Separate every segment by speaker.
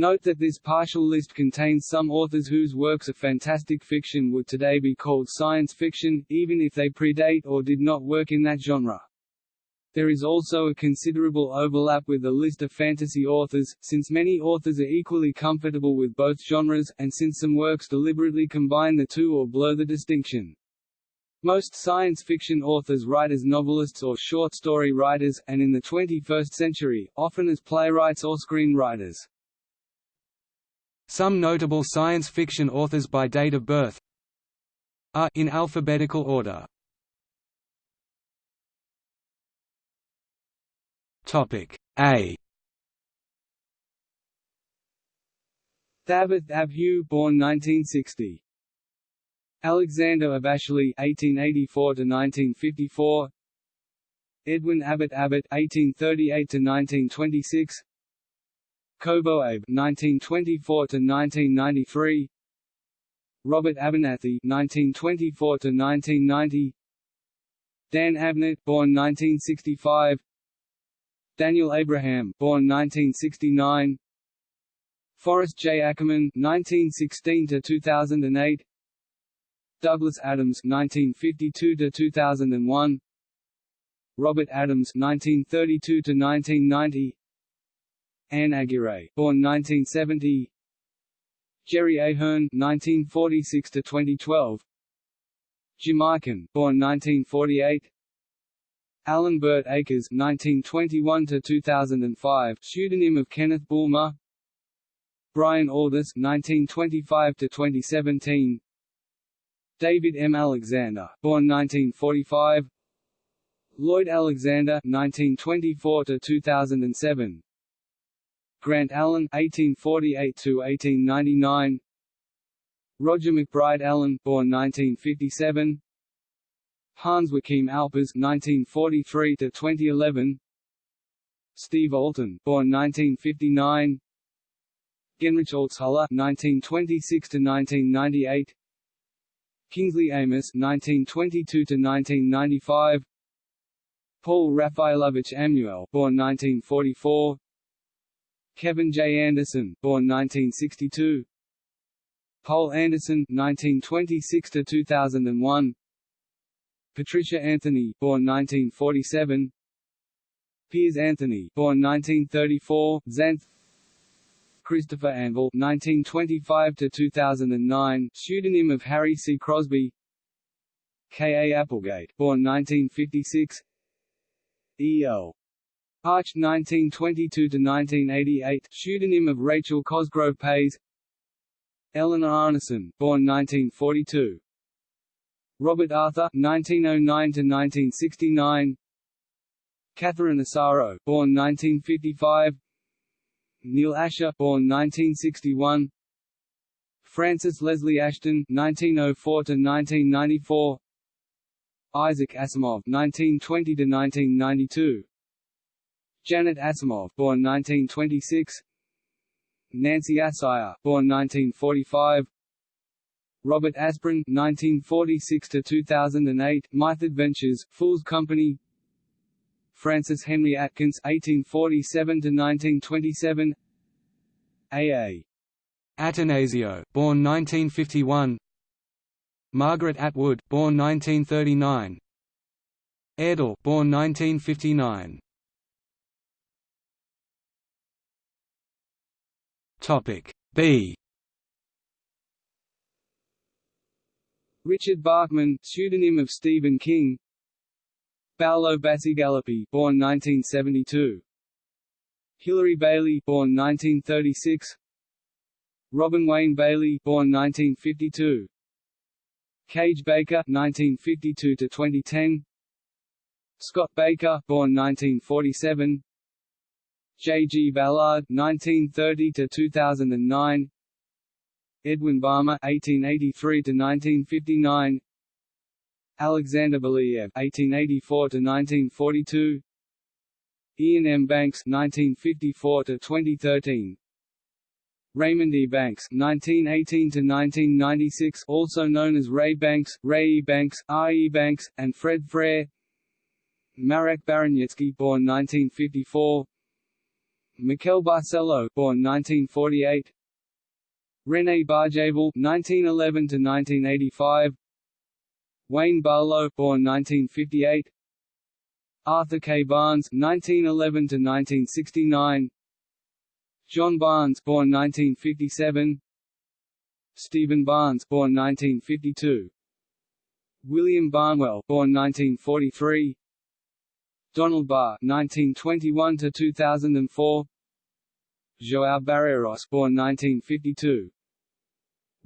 Speaker 1: Note that this partial list contains some authors whose works of fantastic fiction would today be called science fiction, even if they predate or did not work in that genre. There is also a considerable overlap with the list of fantasy authors, since many authors are equally comfortable with both genres, and since some works deliberately combine the two or blur the distinction. Most science fiction authors write as novelists or short story writers, and in the 21st century, often as playwrights or screenwriters.
Speaker 2: Some notable science fiction authors by date of birth are in alphabetical order. Topic A.
Speaker 1: Dafydd ab Hugh, born 1960. Alexander Abasheli (1884–1954), Edwin Abbott Abbott (1838–1926), Kobo Abe (1924–1993), Robert Abernathy (1924–1990), Dan Abnett, born 1965, Daniel Abraham, born 1969, Forrest J. Ackerman (1916–2008), Douglas Adams (1952–2001), Robert Adams (1932–1990), Anne Aguirre, born 1970, Jerry Ahern 1946 to 2012. Jim Eichen, born 1948. Alan Burt Akers 1921 to 2005, pseudonym of Kenneth Bulmer. Brian Aldiss 1925 to 2017. David M. Alexander, born 1945. Lloyd Alexander (1924–2007). Grant Allen (1848–1899). Roger McBride Allen, born 1957. Hans Joachim Alpers (1943–2011). Steve Alten, born 1959. Genrich Altshuller (1926–1998). Kingsley Amis (1922–1995). Paul Raffaelovich Amnuel, born 1944. Kevin J. Anderson, born 1962. Poul Anderson 1926 to 2001. Patricia Anthony, born 1947. Piers Anthony, born 1934, Xanth. Christopher Anvil, 1925 to 2009, pseudonym of Harry C. Crosby. K. A. Applegate, born 1956. E. L. Arch, 1922–1988, pseudonym of Rachel Cosgrove Payes. Eleanor Arnason, born 1942. Robert Arthur, 1909–1969. Catherine Asaro, born 1955. Neil Asher, born 1961. Frances Leslie Ashton, 1904–1994. Isaac Asimov, 1920–1992. Janet Asimov, born 1926. Nancy Assayas, born 1945. Robert Asprin, 1946 to 2008, Myth Adventures, Phule's Company Francis Henry Atkins, 1847 to 1927. A. A.
Speaker 2: Attanasio, born 1951 Margaret Atwood, born 1939 Erdel, born 1959 Topic B
Speaker 1: Richard Bachman, pseudonym of Stephen King. Paolo Bacigalupi, born 1972. Hilary Bailey, born 1936. Robin Wayne Bailey, born 1952. Kage Baker, 1952 to 2010. Scott Baker, born 1947. J. G. Ballard, 1930 to 2009. Edwin Balmer (1883–1959), Alexander Belyaev (1884–1942), Iain M. Banks (1954–2013), Raymond E. Banks (1918–1996), also known as Ray Banks, Ray E. Banks, R. E. Banks, and Fred Frere. Marek Baraniecki, born 1954. Miquel Barceló, born 1948. René Barjavel, 1911 to 1985. Wayne Barlowe, born 1958. Arthur K. Barnes, 1911 to 1969. John Barnes, born 1957. Stephen Barnes, born 1952. William Barnwell, born 1943. Donald Barr, 1921 to 2004. João Barreiros, born 1952.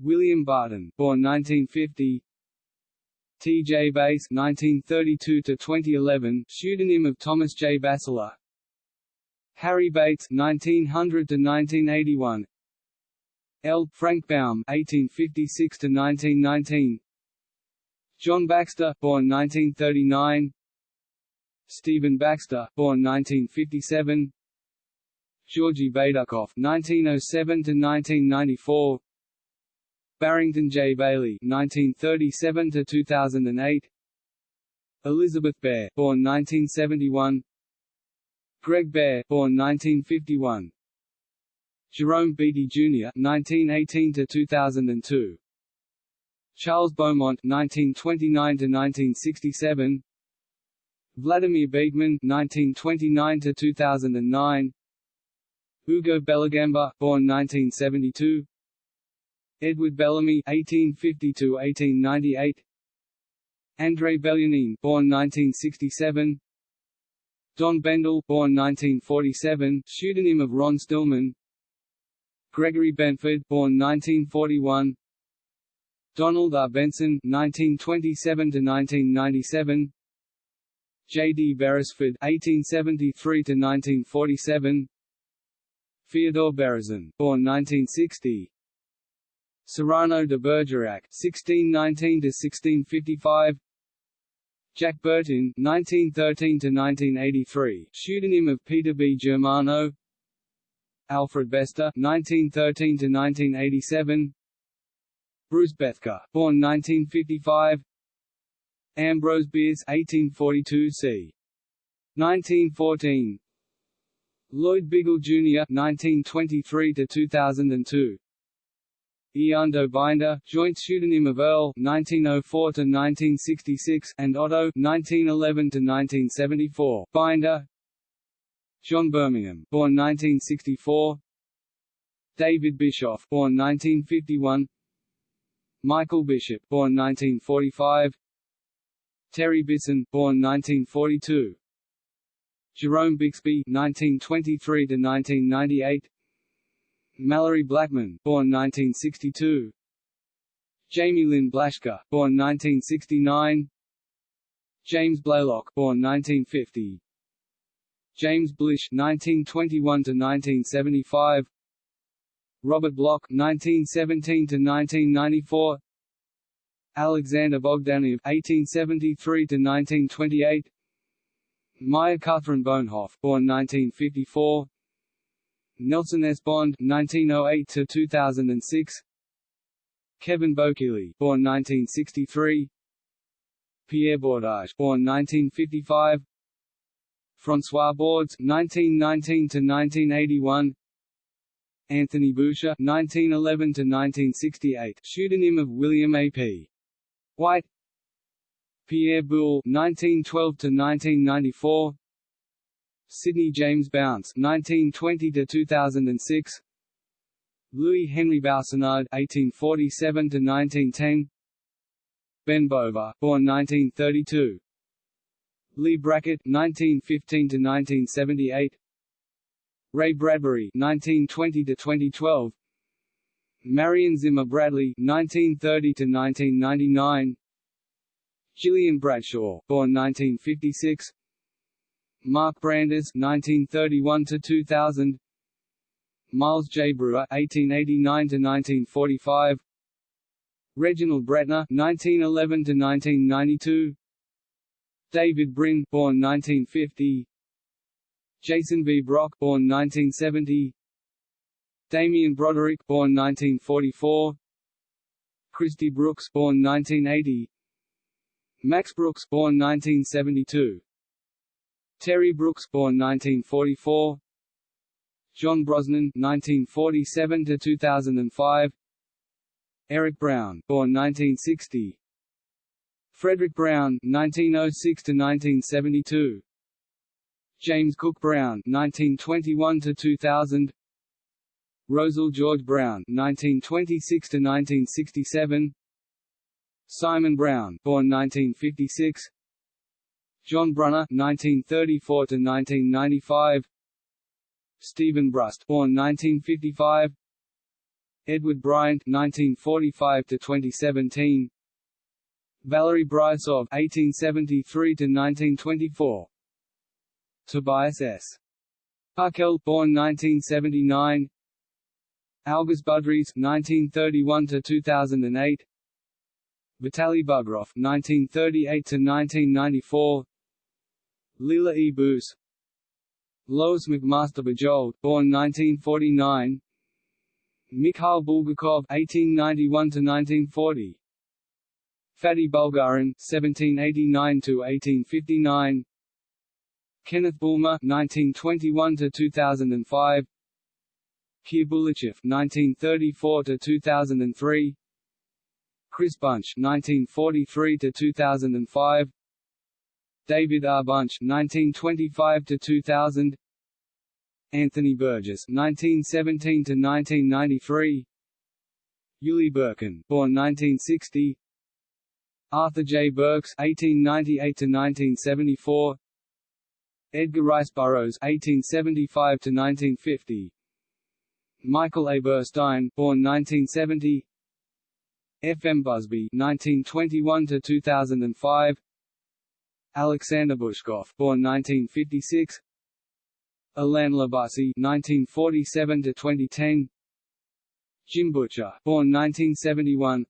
Speaker 1: William Barton, born 1950. T. J. Bass, 1932 to 2011, pseudonym of Thomas J. Bassler. Harry Bates, 1900 to 1981. L. Frank Baum, 1856 to 1919. John Baxter, born 1939. Stephen Baxter, born 1957. Georgy Baydukov, 1907 to 1994. Barrington J. Bayley, 1937 to 2008. Elizabeth Bear, born 1971. Greg Bear, born 1951. Jerome Beatty Jr. 1918 to 2002. Charles Beaumont 1929 to 1967. Vladimir Beekman 1929 to 2009 Ugo Bellegamba born 1972 Edward Bellamy 1850–1898. André Belyanin born 1967 Don Bendel born 1947 pseudonym of Ron Stillman Gregory Benford born 1941 Donald R. Benson 1927 to 1997 J. D. Beresford (1873–1947), Fyodor Berezin, born 1960, Cyrano de Bergerac 1619 to 1655. Jack Bertin 1913 to 1983, pseudonym of Peter B. Germano, Alfred Bester 1913 to 1987. Bruce Bethke, born 1955. Ambrose Bierce 1842 c. 1914 Lloyd Biggle Jr. 1923 to 2002 Eando Binder, joint pseudonym of Earl 1904 to 1966 and Otto 1911 to 1974 Binder. John Birmingham, born 1964 David Bischoff, born 1951 Michael Bishop, born 1945 Terry Bisson, born 1942. Jerome Bixby, 1923 to 1998. Malorie Blackman, born 1962. Jayme Lynn Blaschke, born 1969. James Blaylock, born 1950. James Blish, 1921 to 1975. Robert Bloch, 1917 to 1994. Alexander Bogdanov (1873–1928), Maya Kaathryn Bohnhoff, born 1954, Nelson S. Bond 1908 to 2006. Kevin Bokeely, born 1963, Pierre Bordage, born 1955, François Bordes 1919 to 1981. Anthony Boucher 1911 to 1968, pseudonym of William A. P. White Pierre Boulle (1912–1994), Sidney James Bounds (1920–2006), Louis Henry Boussenard (1847–1910), Ben Bova, born 1932, Leigh Brackett (1915–1978), Ray Bradbury (1920–2012), Marion Zimmer Bradley (1930–1999), Gillian Bradshaw, born 1956, Mark Brandes 1931 to 2000. Miles J. Breuer 1889 to 1945. Reginald Bretnor 1911 to 1992. David Brin, born 1950, Jason V. Brock, born 1970, Damien Broderick, born 1944. Christy Brooks, born 1980. Max Brooks, born 1972. Terry Brooks, born 1944. John Brosnan 1947 to 2005 Eric Brown, born 1960, Fredric Brown 1906 to 1972 James Cook Brown 1921 to 2000 Rosel George Brown (1926–1967), Simon Brown, born 1956, John Brunner 1934 to 1995. Steven Brust, born 1955, Edward Bryant (1945–2017), Valery Bryusov 1873 to 1924. Tobias S. Parkel, born 1979, Algis Budrys (1931–2008), Vitaly Bugrov (1938–1994), Lila E. Boos, Lois McMaster Bujold, born 1949, Mikhail Bulgakov (1891–1940), Fatih Bulgarin (1789–1859), Kenneth Bulmer (1921–2005), Kir Bulychev (1934–2003), Chris Bunch (1943–2005), David R. Bunch (1925–2000), Anthony Burgess (1917–1993), Uli Birkin, born 1960, Arthur J. Burks (1898–1974), Edgar Rice Burroughs (1875–1950), Michael A. Burstein, born 1970, F. M. Busby (1921–2005), Alexander Bushkov, born 1956, Alain le Bussy (1947–2010), Jim Butcher, born 1971,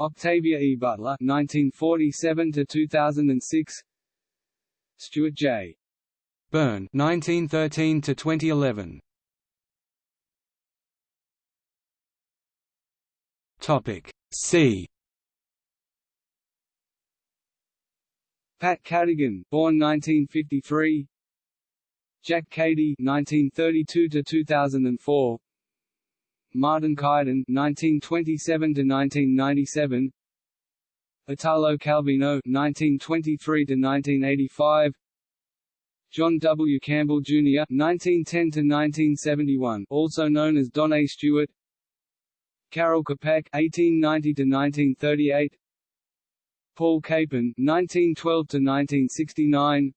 Speaker 1: Octavia E. Butler (1947–2006), Stuart J.
Speaker 2: Byrne (1913–2011). Topic C.
Speaker 1: Pat Cadigan, born 1953. Jack Cady 1932 to 2004. Martin Caidin (1927–1997). Italo Calvino 1923 to 1985. John W. Campbell Jr. (1910–1971), also known as Don A. Stewart. Karel Čapek (1890–1938). Paul Capon (1912–1969).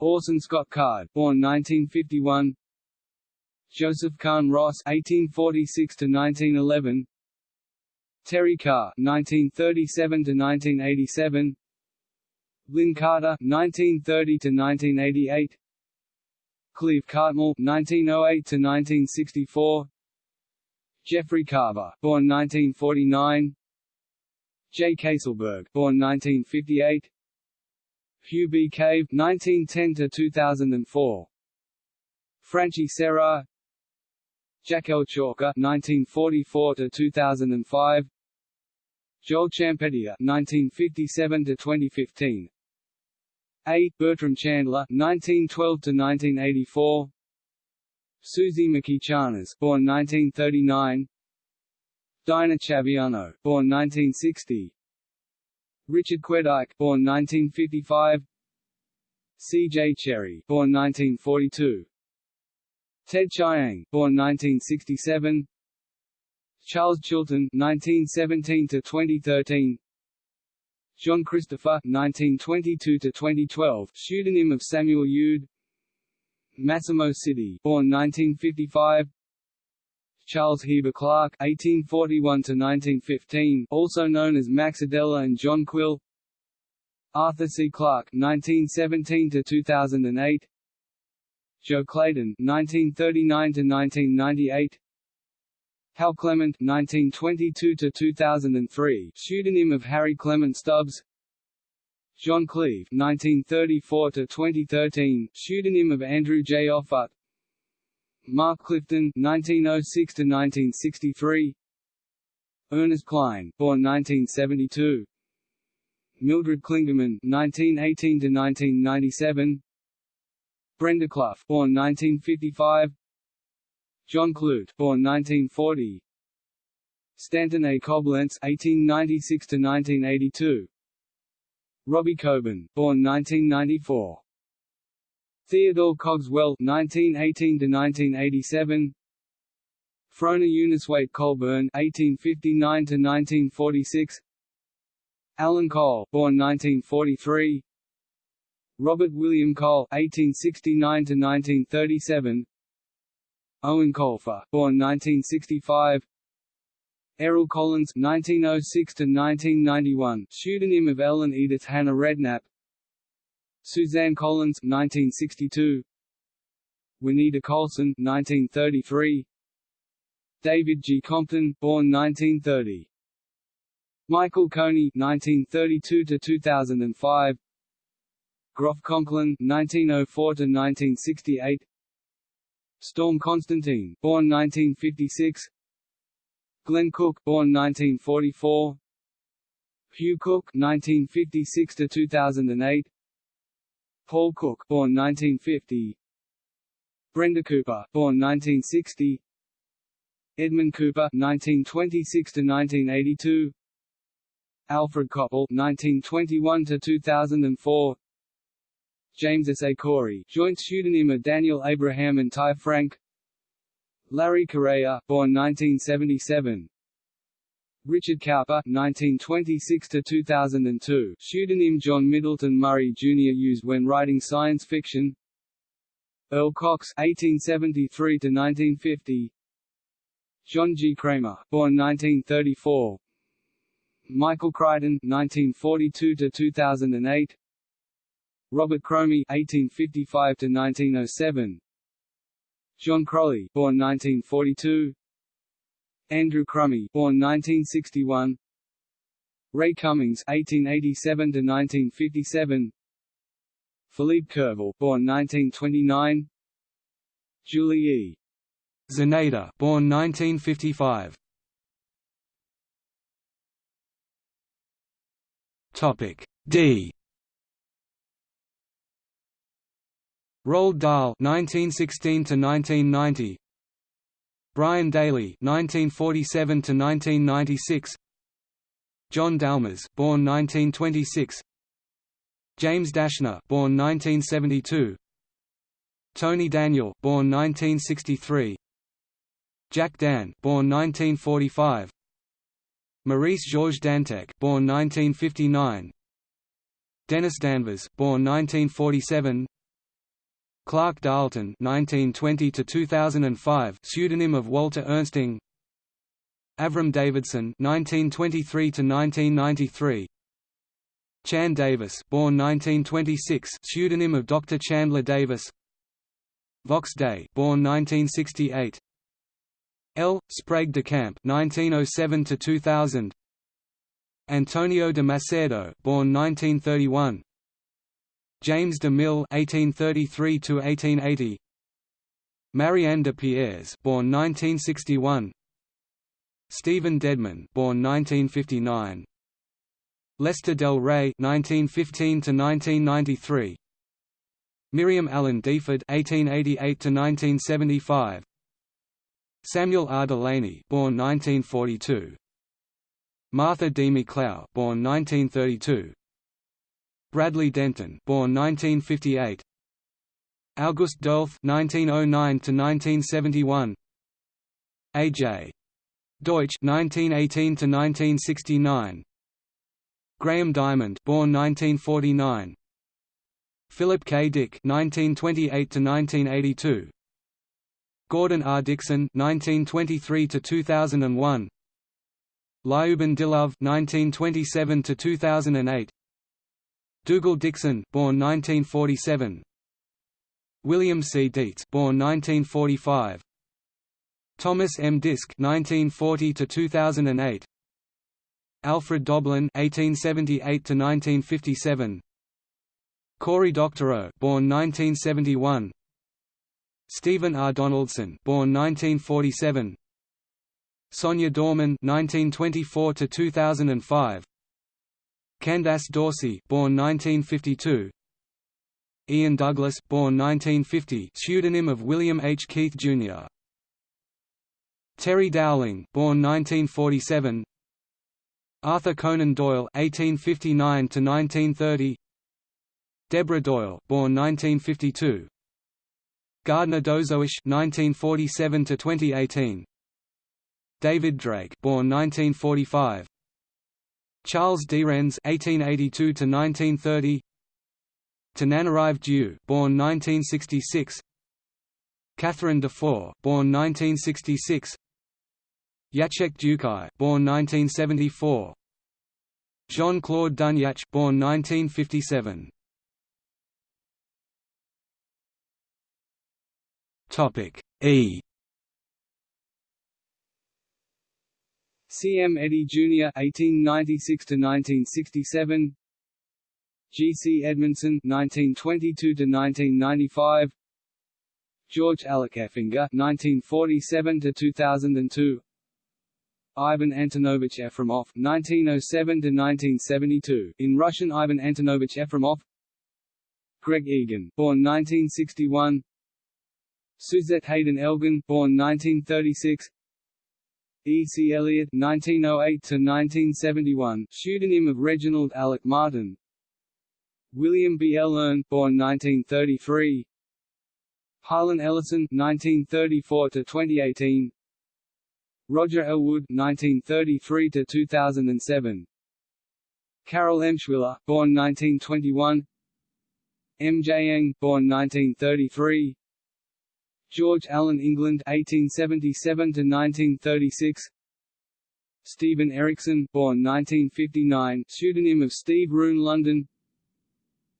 Speaker 1: Orson Scott Card, born 1951. Joseph Kahn Ross (1846–1911). Terry Carr (1937–1987). Lin Carter (1930–1988). Cleve Cartmill (1908–1964). Jeffrey Carver, born 1949. J. Kayselberg, born 1958. Hugh B. Cave, 1910 to 2004. Franchi Serra, Jack L. Chalker, 1944–2005. Joël Champetier, 1957 to 2015. A. Bertram Chandler, 1912–1984. Susie McKee born 1939. Daína Chaviano, born 1960. Richard Chwedyk, born 1955. C. J. Cherryh, born 1942. Ted Chiang, born 1967. Charles Chilton, 1917 to 2013. John Christopher, 1922 to 2012, pseudonym of Samuel Youd. Massimo Citi, born 1955. Charles Heber Clark (1841–1915), also known as Max Adeler and John Quill. Arthur C. Clarke (1917–2008). Jo Clayton (1939–1998). Hal Clement (1922–2003), pseudonym of Harry Clement Stubbs. John Cleve (1934–2013), pseudonym of Andrew J. Offutt. Mark Clifton (1906–1963). Ernest Cline, born 1972. Mildred Clingerman (1918–1997). Brenda Clough, born 1955. John Clute, born 1940. Stanton A. Coblentz (1896–1982). Robbie Coben, born 1994. Theodore Cogswell 1918 to 1987. Frona Eunicewaite Colburn 1859 to 1946. Alan Cole, born 1943. Robert William Cole 1869 to 1937. Eoin Colfer, born 1965. Errol Collins (1906–1991), pseudonym of Ellen Edith Hannah Redknapp. Suzanne Collins (1962). Juanita Coulson (1933). David G. Compton, born 1930. Michael Coney (1932–2005). Groff Conklin (1904–1968). Storm Constantine, born 1956. Glenn Cook, born 1944. Hugh Cook, 1956 to 2008. Paul Cook, born 1950. Brenda Cooper, born 1960. Edmund Cooper, 1926 to 1982. Alfred Coppel, 1921 to 2004. James S. A. Corey, joint pseudonym of Daniel Abraham and Ty Franck. Larry Correia, born 1977. Richard Cowper, 1926 to 2002, pseudonym John Middleton Murry Jr. used when writing science fiction Erle Cox, 1873 to 1950. John G. Cramer, born 1934 Michael Crichton, 1942 to 2008. Robert Cromie, 1855–1907 John Crowley, born 1942 Andrew Crumey, born 1961. Ray Cummings 1887 to 1957, Philippe Curval, born 1929. Julie E.
Speaker 2: Czerneda, born 1955. Topic D. Roald Dahl (1916–1990), Brian Daley (1947–1996), John Dalmas, born 1926, James Dashner, born 1972, Tony Daniel, born 1963, Jack Dann, born 1945, Maurice Georges Dantec, born 1959, Dennis Danvers, born 1947, Clark Darlton (1920–2005), pseudonym of Walter Ernsting. Avram Davidson (1923–1993). Chan Davis, born 1926, pseudonym of Dr. Chandler Davis. Vox Day, born 1968. L. Sprague de Camp (1907–2000). Antonio de Macedo, born 1931. James de Mille (1833–1880), Marianne de Pierres, born 1961, Stephen Dedman, born 1959, Lester Del Rey (1915–1993), Miriam Allen deFord (1888–1975), Samuel R. Delany born 1942, Martha D. McLeod, born 1932. Bradley Denton, born 1958. August Derleth (1909–1971). A. J. Deutsch 1918 to 1969. Graham Diamond, born 1949. Philip K. Dick 1928 to 1982. Gordon R. Dickson (1923–2001). Liuben Dilov (1927–2008). Dougal Dixon, born 1947. William C. Dietz, born 1945. Thomas M. Disch, 1940 to 2008. Alfred Doblin, 1878 to 1957. Cory Doctorow, born 1971. Stephen R. Donaldson, born 1947. Sonya Dorman, 1924 to 2005. Candace Dorsey, born 1952. Ian Douglas born 1950 pseudonym of William H. Keith, Jr. Terry Dowling born 1947 Arthur Conan Doyle 1859 to 1930. Deborah Doyle, born 1952, Gardner Dozois 1947 to 2018. David Drake, born 1945, Charles Derennes (1882–1930), Tananarive Due, born 1966, Catherine Dufour, born 1966, Jacek Dukaj, born 1974. Jean-Claude Dunyach, born 1957. Topic E.
Speaker 1: C. M. Eddy Jr. (1896–1967), G. C. Edmondson (1922–1995), George Alec Effinger (1947–2002), Ivan Antonovich Efremov (1907–1972), in Russian Ivan Antonovich Efremov. Greg Egan, born 1961. Suzette Haden Elgin, born 1936. E. C. Eliot (1908–1971), pseudonym of Reginald Alec Martin. William B. Ellern, born 1933. Harlan Ellison (1934–2018). Roger Elwood (1933–2007). Carol Emshwiller, born 1921. M. J. Engh, born 1933. George Allen England (1877–1936). Steven Erikson, born 1959, pseudonym of Steve Rune Lundin.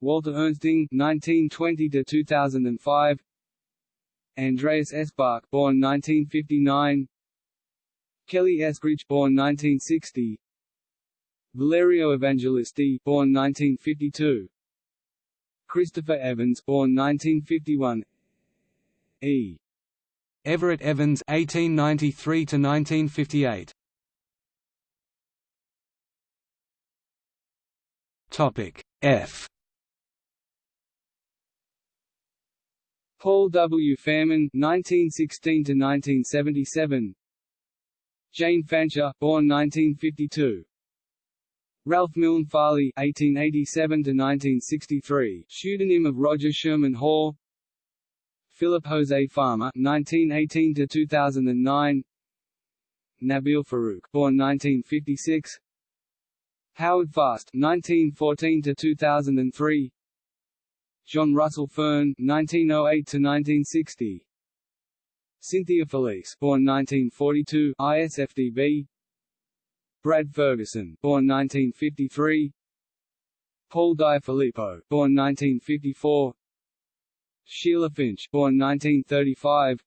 Speaker 1: Walter Ernsting (1920–2005). Andreas Eschbach, born 1959. Kelly Eskridge born 1960 Valerio Evangelisti born 1952 Christopher Evans born 1951 E
Speaker 2: Everett Evans 1893 to 1958 Topic F
Speaker 1: Paul W. Fairman 1916 to 1977 Jane Fancher, born 1952. Ralph Milne Farley 1887 to 1963 pseudonym of Roger Sherman Hall. Philip Jose Farmer (1918–2009). Nabil Farouk, born 1956. Howard Fast (1914–2003). John Russell Fearn (1908–1960). Cynthia Felice, born 1942, ISFDB. Brad Ferguson, born 1953. Paul Di Filippo, born 1954. Sheila Finch, born 1935.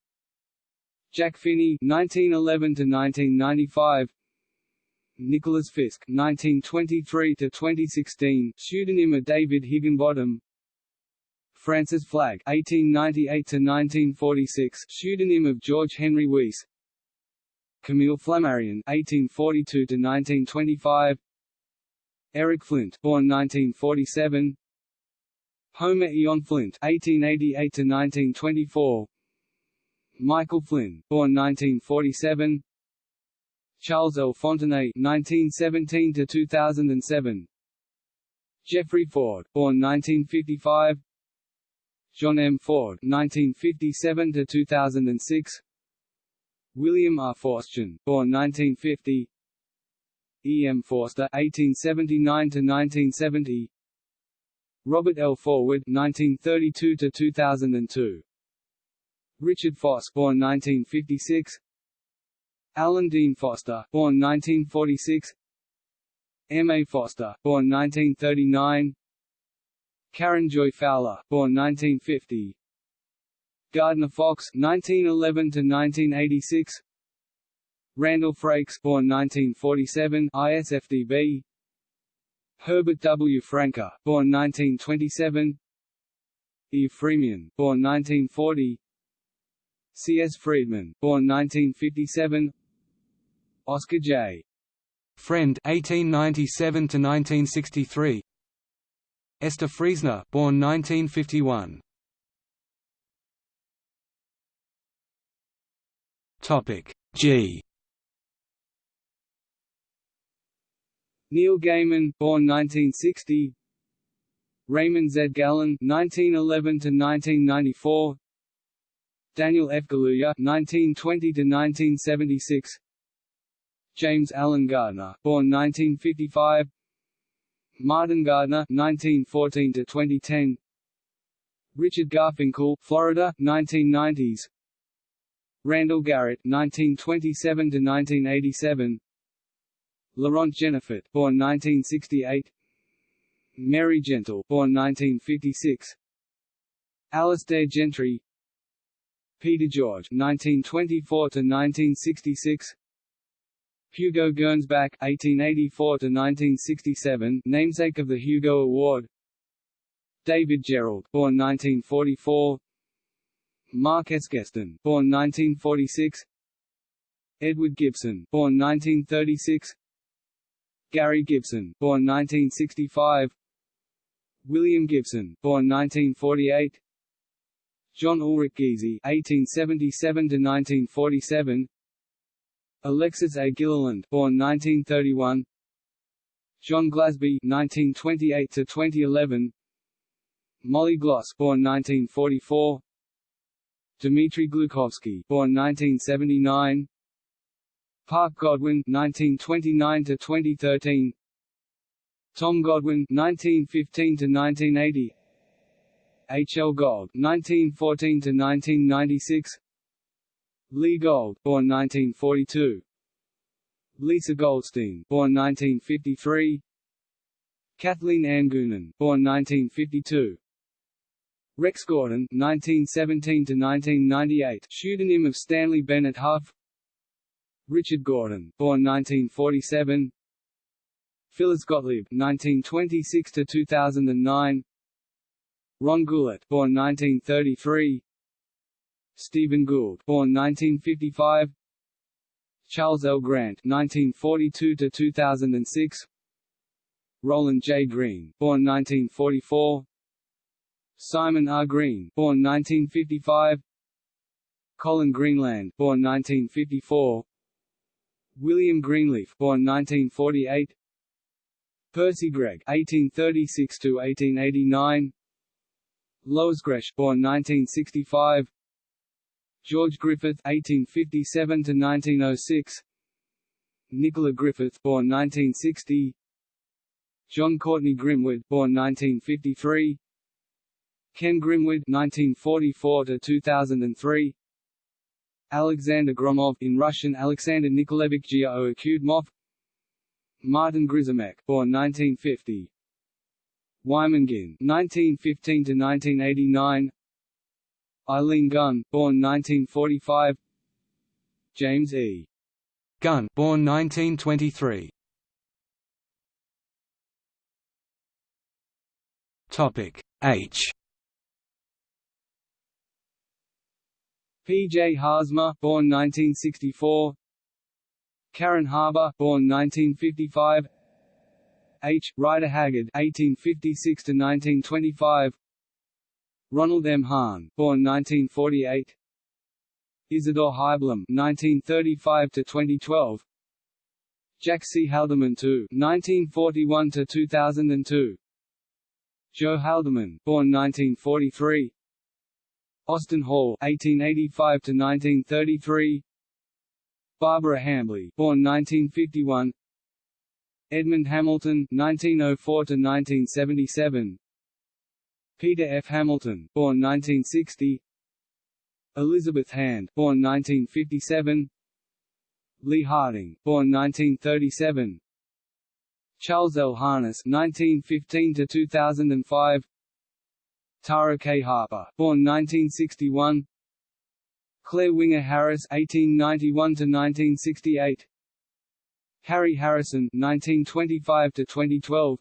Speaker 1: Jack Finney, 1911 to 1995. Nicholas Fisk, 1923 to 2016, pseudonym of David Higginbottom. Francis Flagg 1898 to 1946, pseudonym of George Henry Weiss. Camille Flammarion 1842 to 1925; Eric Flint, born 1947. Homer Eon Flint (1888–1924). Michael Flynn, born 1947. Charles L. Fontenay (1917–2007). Jeffrey Ford, born 1955. John M. Ford (1957–2006), William R. Forstchen, born 1950, E. M. Forster (1879–1970), Robert L. Forward (1932–2002), Richard Foss, born 1956, Alan Dean Foster, born 1946, M. A. Foster, born 1939. Karen Joy Fowler, born 1950. Gardner Fox, 1911 to 1986. Randall Frakes, born 1947, ISFDB. Herbert W. Franke, born 1927. Eve Freemian, born 1940. C. S. Friedman, born 1957. Oscar J.
Speaker 2: Friend, 1897 to 1963. Esther Friesner, born 1951. Topic G.
Speaker 1: Neil Gaiman, born 1960. Raymond Z. Gallun, 1911 to 1994. Daniel F. Galouye, 1920 to 1976. James Alan Gardner, born 1955. Martin Gardner, 1914 to 2010. Richard Garfinkel, Florida, 1990s. Randall Garrett, 1927 to 1987. Laurent Genefort, born 1968. Mary Gentle, born 1956. Alastair Gentry. Peter George, 1924 to 1966. Hugo Gernsback, 1884 to 1967, namesake of the Hugo Award David Gerrold, born 1944 Mark S. Geston, born 1946 Edward Gibson, born 1936 Gary Gibson, born 1965 William Gibson, born 1948 John Ulrich Giesy, 1877 to 1947, Alexis A. Gilliland, born 1931. John Glasby, 1928 to 2011. Molly Gloss, born 1944. Dmitry Glukhovsky, born 1979. Park Godwin, 1929 to 2013. Tom Godwin, 1915 to 1980. H. L. Gold, 1914 to 1996. Lee Gold, born 1942. Lisa Goldstein, born 1953. Kathleen Ann Goonan, born 1952. Rex Gordon, 1917 to 1998, pseudonym of Stanley Bennett Hough. Richard Gordon, born 1947. Phyllis Gottlieb, 1926 to 2009. Ron Goulart, born 1933. Stephen Gould, born 1955. Charles L. Grant, 1942 to 2006. Roland J. Green, born 1944. Simon R. Green, born 1955. Colin Greenland, born 1954. William Greenleaf, born 1948. Percy Gregg, 1836 to 1889. Lois Gresh, born 1965. George Griffith 1857 to 1906. Nicola Griffith, born 1960, Jon Courtenay Grimwood, born 1953, Ken Grimwood (1944–2003), Alexander Gromov, in Russian Alexander Nikolevich Geoakudmov, Martin Grzimek, born 1950, Wyman Guin (1915–1989), Eileen Gunn, born 1945 James E.
Speaker 2: Gunn, born 1923 Topic H
Speaker 1: P. J. Haarsma, born 1964 Karen Haber, born 1955 H. Rider Haggard, 1856 to 1925 Ronald M. Hahn, born 1948. Isidore Haiblum, 1935 to 2012. Jack C. Haldeman II, 1941 to 2002. Joe Haldeman, born 1943. Austin Hall, 1885 to 1933. Barbara Hambly, born 1951. Edmund Hamilton, 1904 to 1977. Peter F. Hamilton, born 1960 Elizabeth Hand, born 1957 Lee Harding, born 1937 Charles L. Harness 1915–2005 Tara K. Harper, born 1961 Clare Winger Harris 1891 to 1968. Harry Harrison 1925 to 2012.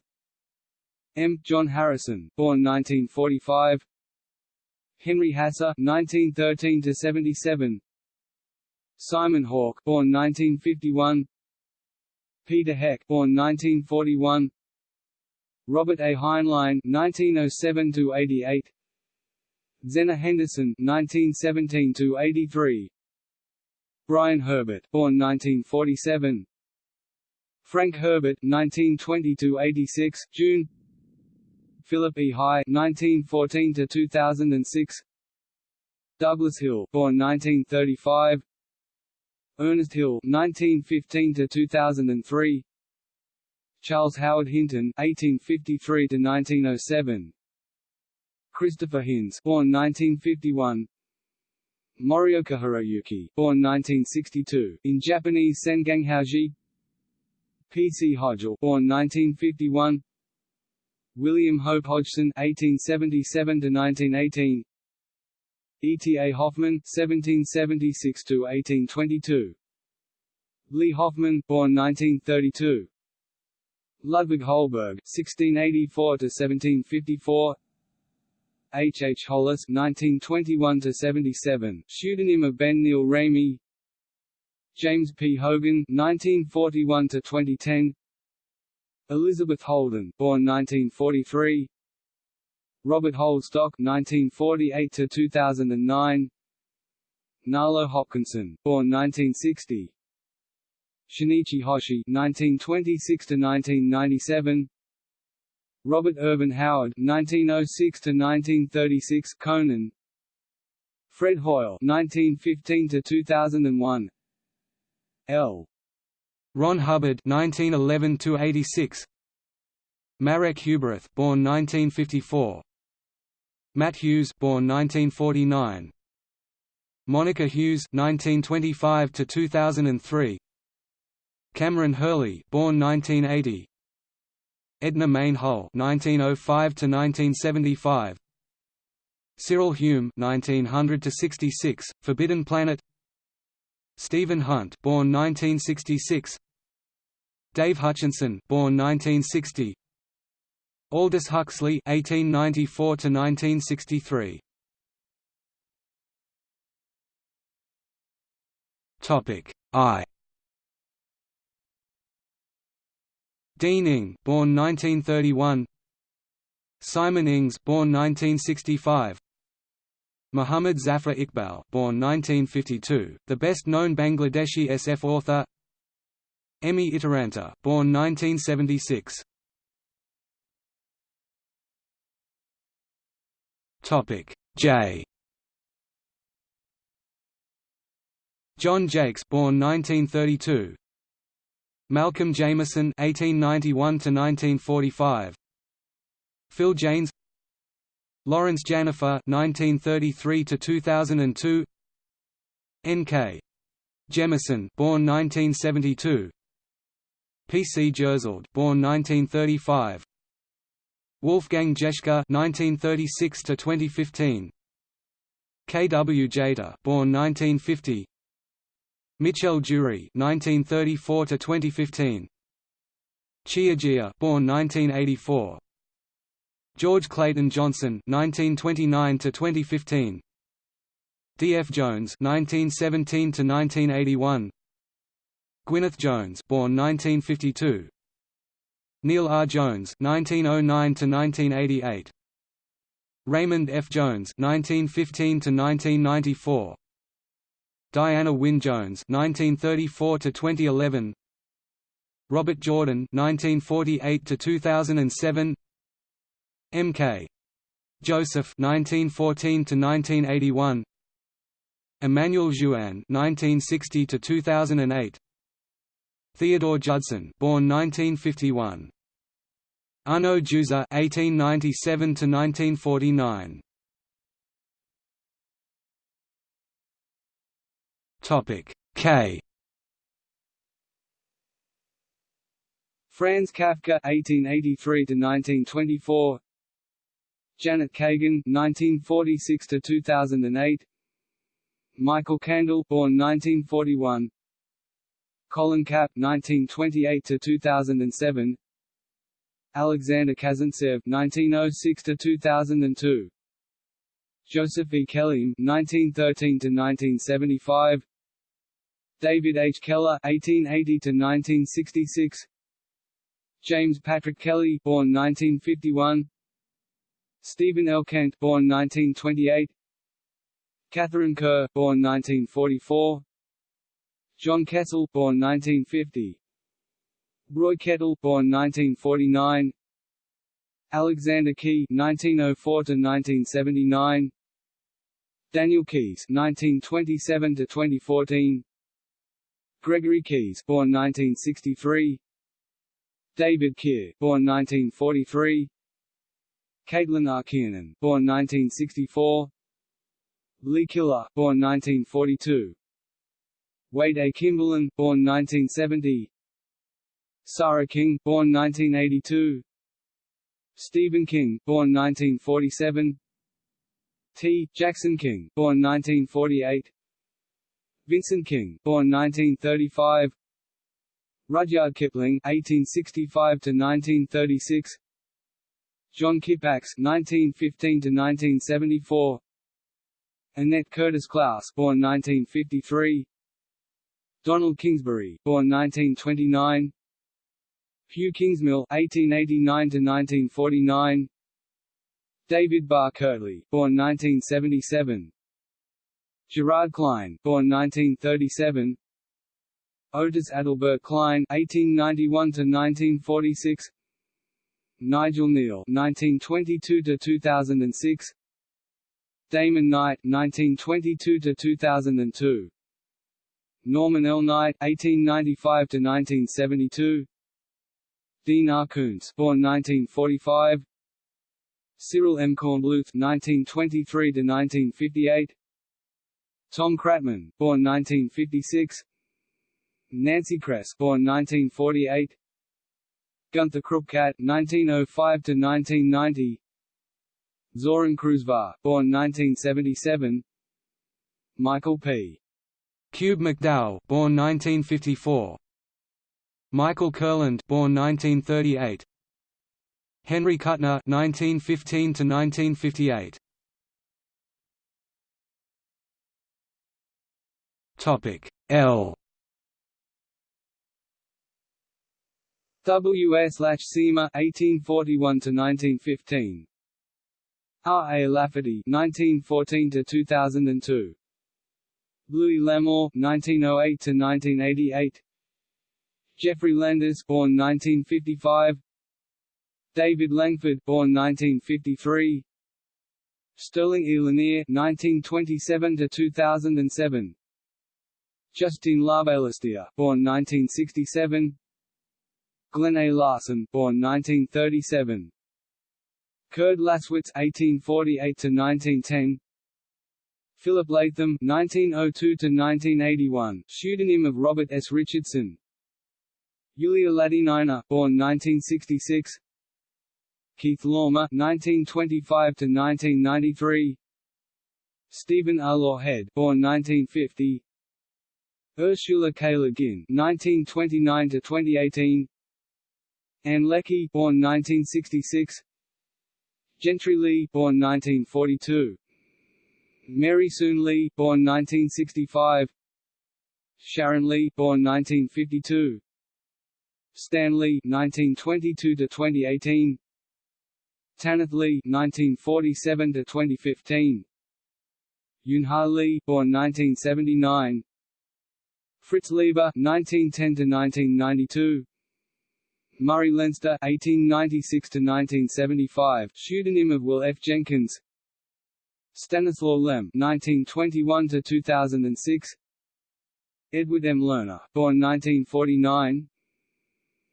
Speaker 1: M. John Harrison, born 1945. Henry Hasse, 1913 to 77. Simon Hawke, born 1951. Peter Heck, born 1941. Robert A. Heinlein (1907–88), Zenna Henderson (1917–83), Brian Herbert, born 1947, Frank Herbert (1920–86), June. Philip E. High (1914–2006), Douglas Hill, born 1935, Ernest Hill (1915–2003), Charles Howard Hinton (1853–1907), Christopher Hinz, born 1951. Morioka Hiroyuki, born 1962, in Japanese Senganghaoji P. C. Hodgell, born 1951 William Hope Hodgson (1877–1918), E. T. A. Hoffmann (1776–1822), Lee Hoffman, born 1932, Ludwig Holberg (1684–1754), H. H. Hollis (1921–77), pseudonym of Ben Neil Ramey, James P. Hogan (1941–2010), Elizabeth Holden, born 1943, Robert Holdstock (1948–2009), Nalo Hopkinson, born 1960, Shinichi Hoshi (1926–1997), Robert Ervin Howard (1906–1936), Conan, Fred Hoyle (1915–2001), L.
Speaker 2: Ron Hubbard (1911–86), Marek Huberath, born 1954, Matt Hughes, born 1949, Monica Hughes (1925–2003), Kameron Hurley, born 1980, Edna Mayne Hull 1905 to 1975. Cyril Hume 1900 to 66, Forbidden Planet. Stephen Hunt, born 1966. Dave Hutchinson, born 1960. Aldous Huxley 1894 to 1963. Topic I. Dean Ing, born 1931. Simon Ings, born 1965. Muhammad Zafar Iqbal, born 1952, the best-known Bangladeshi SF author. Emmi Itäranta, born 1976. Topic J. John Jakes, born 1932. Malcolm Jameson (1891–1945). Phil Janes. Lawrence Janifer (1933–2002). N.K. Jemisin, born 1972. P.C. Jersild, born 1935. Wolfgang Jeschke (1936–2015). K.W. Jeter, born 1950. Michel Jeury (1934–2015). Xia Jia born 1984. George Clayton Johnson (1929–2015). D. F. Jones (1917–1981). Gwyneth Jones, born 1952. Neil R. Jones (1909–1988). Raymond F. Jones (1915–1994). Diana Wynne Jones (1934–2011). Robert Jordan (1948–2007). M.K. Joseph (1914–1981). Emmanuel Jouanne (1960–2008). Theodore Judson, born 1951. Arnaud Juza (1897–1949). Topic. K.
Speaker 1: Franz Kafka (1883–1924), Janet Kagan (1946–2008), Michael Kandel, born 1941, Colin Kapp (1928–2007), Alexander Kazantsev (1906–2002), Joseph E. Kelleam (1913–1975), David H. Keller (1880–1966), James Patrick Kelly born 1951 Stephen L. Kent born 1928 Katharine Kerr born 1944 John Kessel born 1950 Roy Kettle born 1949 Alexander Key 1904 to 1979 Daniel Keyes 1927 to 2014 Gregory Keyes born 1963 David Keir born 1943 Caitlin R. Kiernan born 1964 Lee Killough born 1942 Wade A. Kimberlin born 1970 Sarah King born 1982 Stephen King, born 1947 T. Jackson King, born 1948 Vincent King, born 1935 Rudyard Kipling 1865 to 1936. John Kippax 1915 to 1974. Annette Curtis Klause, born 1953, Donald Kingsbury, born 1929, Hugh Kingsmill 1889 to 1949. David Barr Kirtley, born 1977, Gerard Klein, born 1937, Otis Adelbert Klein (1891–1946), Nigel Kneale (1922–2006), Damon Knight (1922–2002), Norman L. Knight (1895–1972), Dean R. Koontz, born 1945, Cyril M. Kornbluth (1923–1958), Tom Kratman, born 1956. Nancy Kress, born 1948. Gunther Krupkat, 1905 to 1990. Zoran Krušvar, born 1977. Michael P.
Speaker 2: Kube-McDowell, born 1954. Michael Kurland, born 1938. Henry Kuttner, 1915 to 1958. Topic L
Speaker 1: W. S. Lach-Szyrma (1841–1915), R. A. Lafferty nineteen fourteen to two thousand and two Louis L'Amour (1908–1988), Geoffrey Landis, born 1955, David Langford, born 1953, Sterling E. Lanier (1927–2007), Justine Larbalestier, born 1967. Glenn A. Larson, born 1937. Kurd Laßwitz (1848–1910). Philip Latham (1902–1981), pseudonym of Robert S. Richardson. Yulia Latynina, born 1966. Keith Laumer (1925–1993). Stephen R. Lawhead, born 1950. Ursula K. Le Guin (1929–2018). Ann Leckie, born 1966. Gentry Lee, born 1942. Mary Soon Lee, born 1965. Sharon Lee, born 1952. Stan Lee, 1922 to 2018. Tanith Lee, 1947 to 2015. Yoon Ha Lee, born 1979. Fritz Leiber, 1910 to 1992. Murray Leinster (1896–1975), pseudonym of Will F. Jenkins. Stanislaw Lem (1921–2006). Edward M. Lerner, born 1949.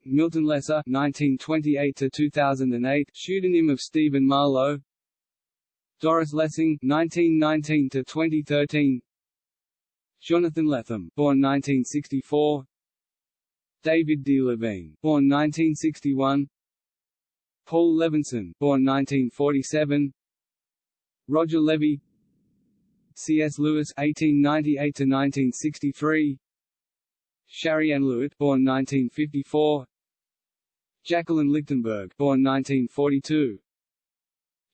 Speaker 1: Milton Lesser (1928–2008), pseudonym of Stephen Marlowe. Doris Lessing (1919–2013). Jonathan Lethem, born 1964. David D. Levine, born 1961 Paul Levinson, born 1947 Roger Levy C.S. Lewis (1898–1963), Shari Ann Lewitt, born 1954, Jacqueline Lichtenberg, born 1942,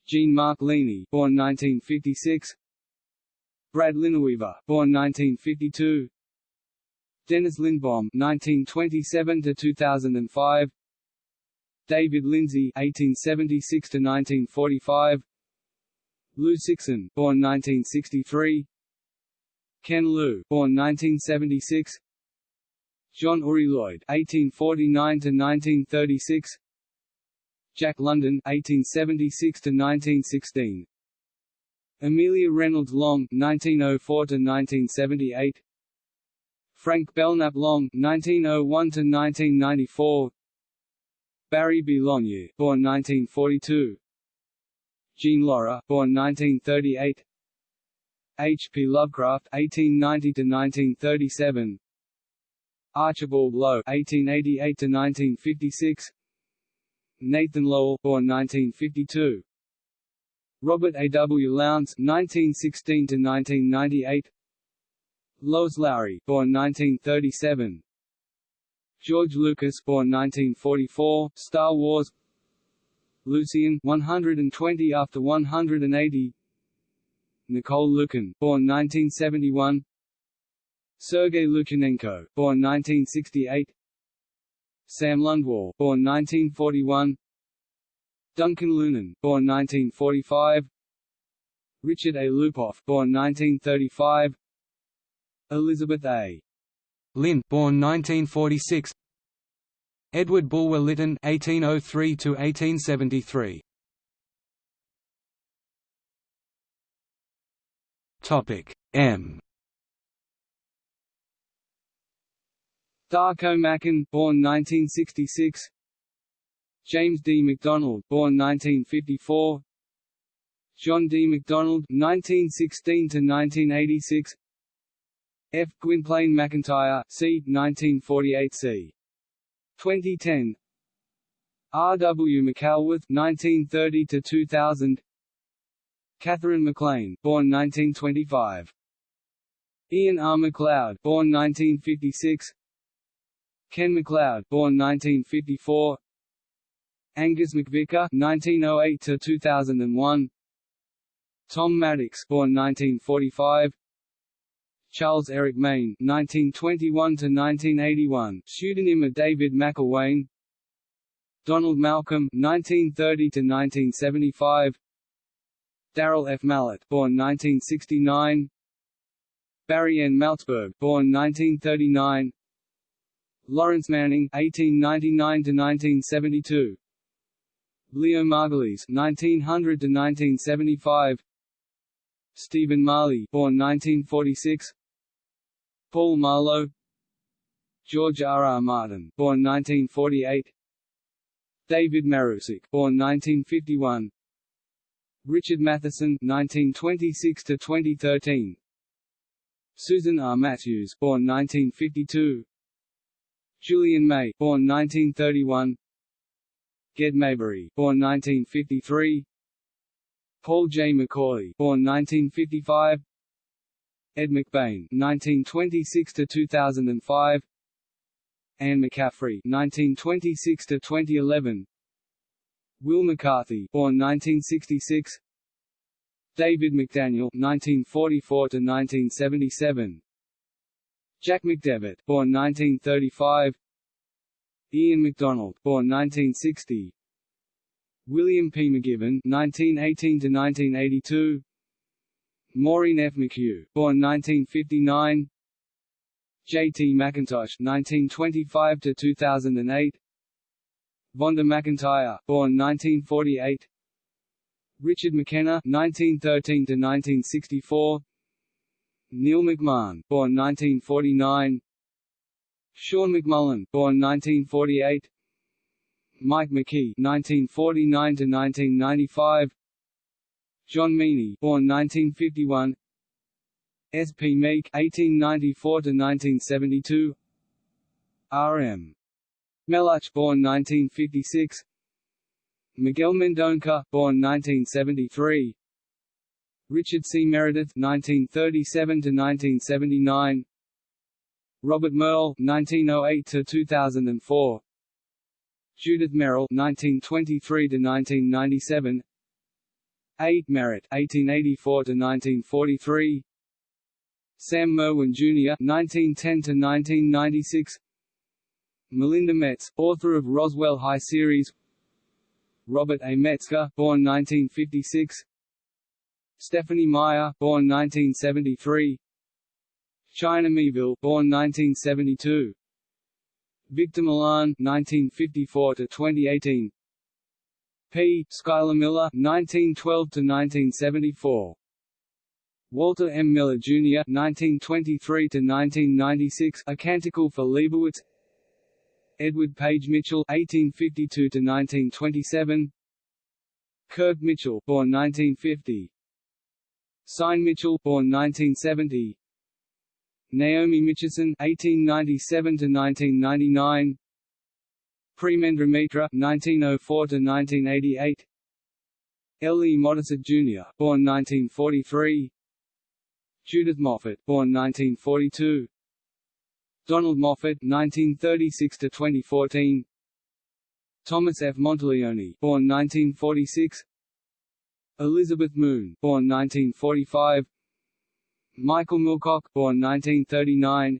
Speaker 1: Jean-Marc Ligny, born 1956, Brad Linaweaver, born 1952, Denis Lindbohm 1927 to 2005. David Lindsay 1876 to 1945. Liu Cixin, born 1963, Ken Liu, born 1976, John Uri Lloyd (1849–1936), Jack London (1876–1916), Amelia Reynolds Long (1904–1978), Frank Belknap Long (1901–1994), Barry B. Longyear, born 1942. Jean Lorrah, born 1938. H. P. Lovecraft (1890–1937). Archibald Low (1888–1956). Nathan Lowell, born 1952. Robert A. W. Lowndes (1916–1998). Lois Lowry, born 1937. George Lucas, born 1944, Star Wars. Lucian, 120 after 180. Nicole Lukin, born 1971. Sergei Lukyanenko, born 1968. Sam Lundwall, born 1941. Duncan Lunan, born 1945. Richard A. Lupoff, born 1935. Elizabeth A.
Speaker 2: Lynn, born 1946. Edward Bulwer Lytton 1803 to 1873 Topic M.
Speaker 1: Darko Macan, born 1966. James D. Macdonald, born 1954. John D. MacDonald, 1916 to 1986. F. Gwynplaine MacIntyre, c. 1948 c. 2010. R. W. Mackelworth, 1930 to 2000. Katherine MacLean, born 1925. Ian R. MacLeod, born 1956. Ken MacLeod, born 1954. Angus MacVicar, 1908 to 2001. Tom Maddox, born 1945. Charles Eric Maine (1921–1981), pseudonym of David McIlwain. Donald Malcolm (1930–1975). Daryl F. Mallett, born 1969. Barry N. Malzberg, born 1939. Lawrence Manning (1899–1972). Leo Margulies (1900–1975). Stephen Marley, born 1946. Paul Marlowe George R. R. Martin, born 1948 David Marusek, born 1951 Richard Matheson (1926–2013), Susan R. Matthews, born 1952 Julian May, born 1931 Ged Maybury, born 1953 Paul J. McAuley, born 1955 Ed McBain 1926 to 2005; Anne McCaffrey 1926 to 2011; Wil McCarthy, born 1966, David McDaniel 1944 to 1977; Jack McDevitt, born 1935, Ian McDonald, born 1960, William P. McGivern (1918–1982). Maureen F. McHugh, born 1959 J. T. McIntosh (1925–2008), Vonda McIntyre, born 1948, Richard McKenna (1913–1964), Neil McMahon, born 1949, Sean McMullen, born 1948, Mike McQuay 1949 to 1995. John Meaney, born 1951. S. P. Meek, 1894 to 1972. R. M. Meluch, born 1956. Miguel Mendonca, born 1973. Richard C. Meredith, 1937–1979. Robert Merle, 1908 to 2004. Judith Merril, 1923–1997. A. Merritt 1884 to 1943 Sam Merwin Jr. 1910 to 1996 Melinda Metz, author of Roswell High series Robert A. Metzger, born 1956. Stephenie Meyer, born 1973. China Miéville, born 1972. Victor Milan, 1954 to 2018. P. Schuyler Miller, 1912 to 1974. Walter M. Miller Jr. 1923 to 1996, A Canticle for Leibowitz. Edward Page Mitchell 1852 to 1927. Kirk Mitchell, born 1950. Syne Mitchell, born 1970. Naomi Mitchison 1897 to 1999. Premendra Mitra 1904 to 1988. L. E. Modesitt Jr., born 1943. Judith Moffett, born 1942. Donald Moffitt, 1936 to 2014. Thomas F. Monteleone, born 1946. Elizabeth Moon, born 1945. Michael Moorcock, born 1939.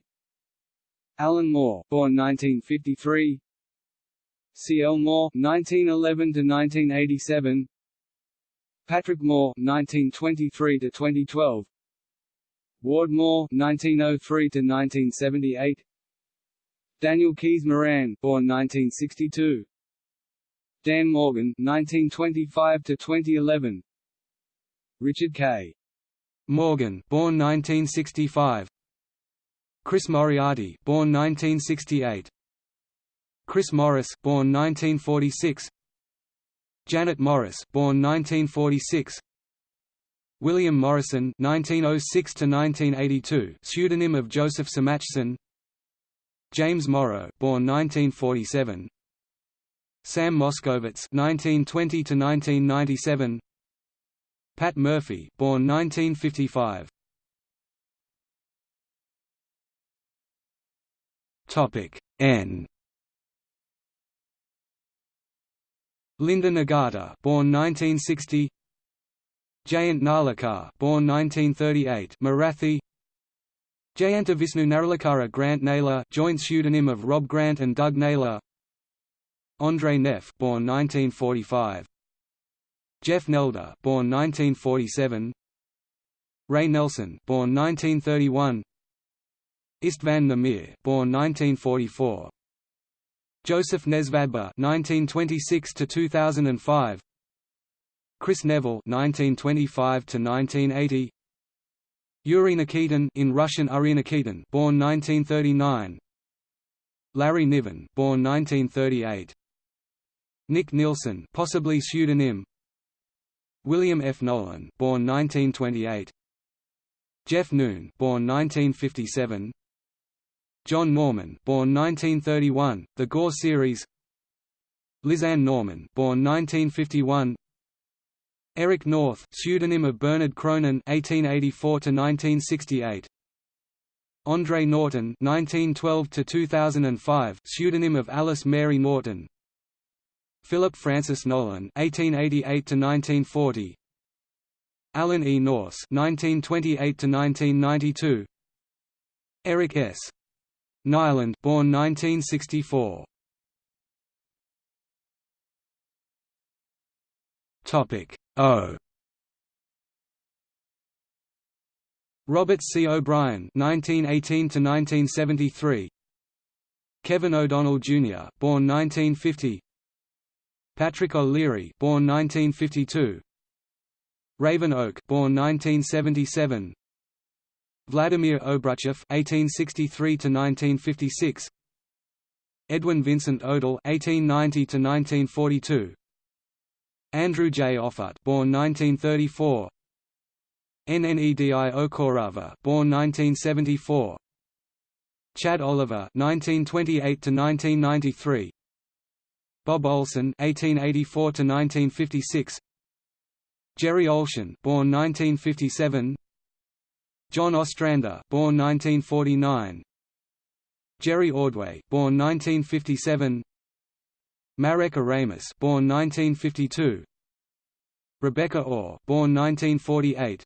Speaker 1: Alan Moore, born 1953. C. L. Moore, 1911 to 1987. Patrick Moore, 1923 to 2012. Ward Moore 1903 to 1978 Daniel Keyes Moran born 1962 Dan Morgan 1925 to 2011 Richard K
Speaker 2: Morgan born 1965 Chris Moriarty born 1968 Chris Morris born 1946 Janet Morris born 1946 William Morrison 1906 to 1982, pseudonym of Joseph Samachson. James Morrow, born 1947. Sam Moskowitz (1920–1997). Pat Murphy, born 1955. Topic N. Linda Nagata, born 1960. Jayant Narlikar, born 1938, Marathi. Jayanta Vishnu Narlikara Grant Naylor, joint pseudonym of Rob Grant and Doug Naylor. Ondřej Neff, born 1945. Jeff Nelder, born 1947. Ray Nelson, born 1931. István Nemere, born 1944. Josef Nesvadba, 1926 to 2005. Kris Neville 1925 to 1980. Yuri Nikitin in Russian Uri Nikitin, born 1939. Larry Niven, born 1938. Nick Nielsen, possibly pseudonym. William F. Nolan, born 1928. Jeff Noon, born 1957. John Norman, born 1931, The Gor series. Lisanne Norman, born 1951. Eric North, pseudonym of Bernard Cronin 1884 to 1968. Andre Norton 1912 to 2005, pseudonym of Alice Mary Norton. Philip Francis Nolan (1888–1940). Alan E. Nourse (1928–1992). Eric S. Nylund, born 1964. Topic O. Robert C. O'Brien (1918–1973), Kevin O'Donnell Jr., born 1950, Patrick O'Leary, born 1952, Raven Oak, born 1977, Vladimir Obruchev (1863–1956), Edwin Vincent Odell (1890–1942), Andrew J. Offutt, born 1934. Nnedi Okorafor, born 1974. Chad Oliver, 1928 to 1993. Bob Olsen, 1884 to 1956. Jerry Oltion, born 1957. John Ostrander, born 1949. Jerry Ordway, born 1957. Marek Oramus, born 1952. Rebecca Ore, born 1948.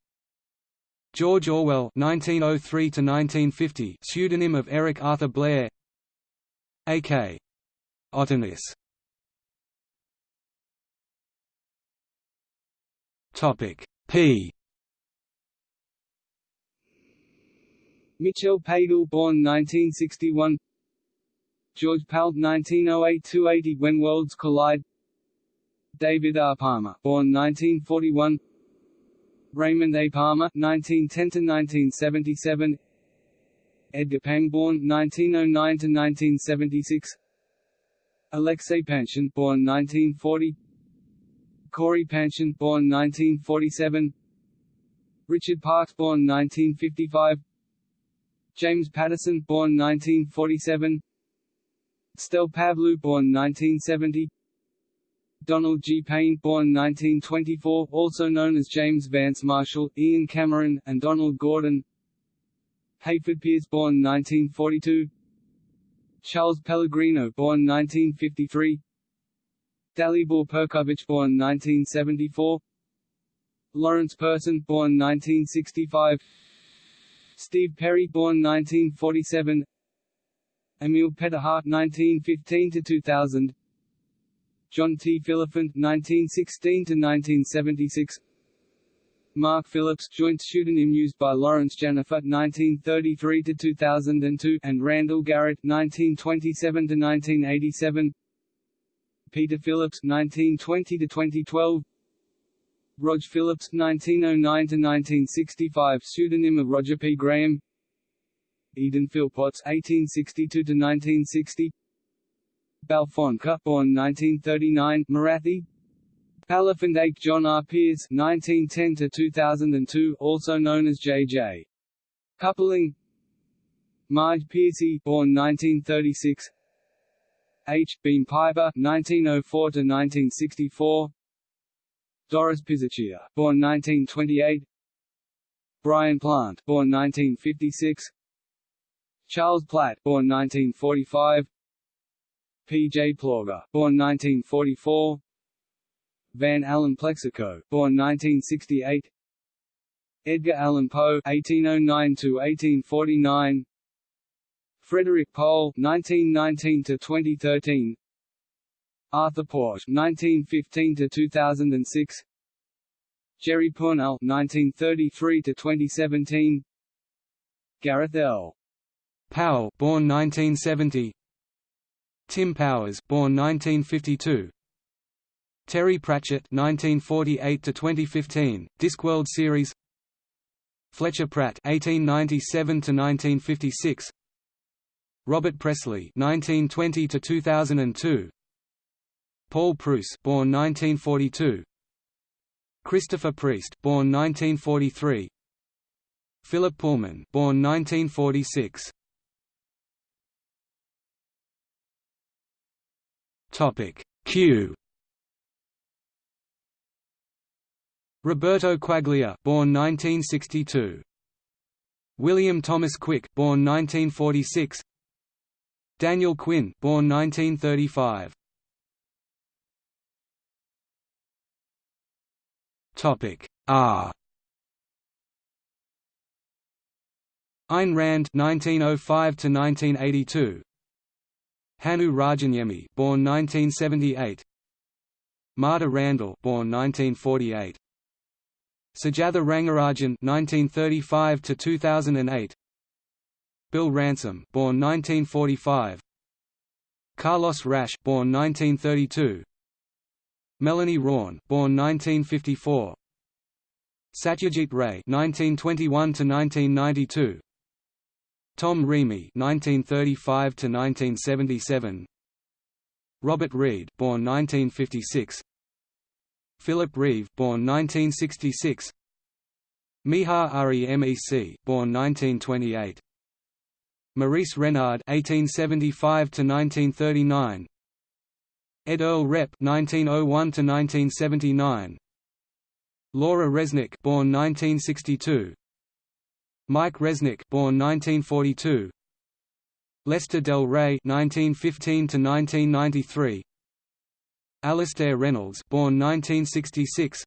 Speaker 2: George Orwell (1903–1950), pseudonym of Eric Arthur Blair. A.K. Otanis Topic. P.
Speaker 1: Mitchell Padel born 1961 George Pal 1908–280 When Worlds Collide. David R. Palmer born 1941 Raymond A. Palmer 1910–1977 Edgar Pang, born 1909–1976 Alexei Panshin born 1940 Cory Panshin born 1947 Richard Parks born 1955 James Patterson born 1947 Stel Pavlou born 1970 Donald G. Payne born 1924, also known as James Vance Marshall, Ian Cameron, and Donald Gordon. Hayford Pearce born 1942 Charles Pellegrino born 1953 Dalibor Perković born 1974 Lawrence Person born 1965 Steve Perry born 1947 Emil Petterhart 1915 to 2000 John T. Phillifent 1916 to 1976 Mark Phillips, joint pseudonym used by Lawrence Janifer (1933–2002) and Randall Garrett (1927–1987). Peter Phillips 1920 to 2012 Rog Phillips 1909 to 1965 pseudonym of Roger P. Graham. Eden Philpotts 1862 to 1960 Balfonka, born 1939, Marathi, Palafandaik John R. Pierce (1910–2002), also known as J.J. Coupling. Marge Piercy, born 1936. H. Beam Piper (1904–1964). Doris Piserchia, born 1928. Brian Plant, born 1956. Charles Platt, born 1945. P. J. Plauger, born 1944. Van Allen Plexico, born 1968. Edgar Allan Poe (1809–1849). Frederik Pohl (1919–2013). Arthur Porges (1915–2006). Jerry Pournelle (1933–2017). Gareth L.
Speaker 2: Powell, born 1970. Tim Powers, born 1952. Terry Pratchett 1948 to 2015 Discworld series Fletcher Pratt 1897 to 1956 Robert Presslie 1920 to 2002 Paul Preuss born 1942 Christopher Priest born 1943 Philip Pullman born 1946 Topic Q. Roberto Quaglia, born 1962. William Thomas Quick, born 1946. Daniel Quinn, born 1935. Topic R. Ayn Rand, 1905 to 1982. Hannu Rajaniemi, born 1978. Marta Randall, born 1948. Sujatha Rangarajan (1935–2008), Bill Ransom, born 1945, Carlos Rasch, born 1932, Melanie Rawn, born 1954, Satyajit Ray 1921 to 1992. Tom Reamy (1935–1977), Robert Reed, born 1956. Philip Reeve, born 1966. Miha Remec, born 1928. Maurice Renard (1875–1939). Ed Earl Repp (1901–1979). Laura Resnick, born 1962. Mike Resnick, born 1942. Lester Del Rey (1915–1993). Alastair Reynolds, born 1966.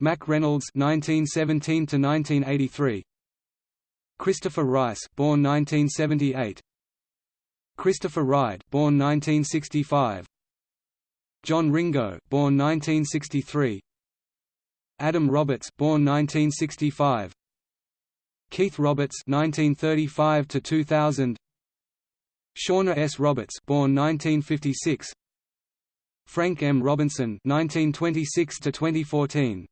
Speaker 2: Mack Reynolds, 1917 to 1983. Christopher Rice, born 1978. Christopher Ride, born 1965. John Ringo, born 1963. Adam Roberts, born 1965. Keith Roberts, 1935 to 2000. Shauna S. Roberts, born 1956. Frank M. Robinson, 1926 to 2014.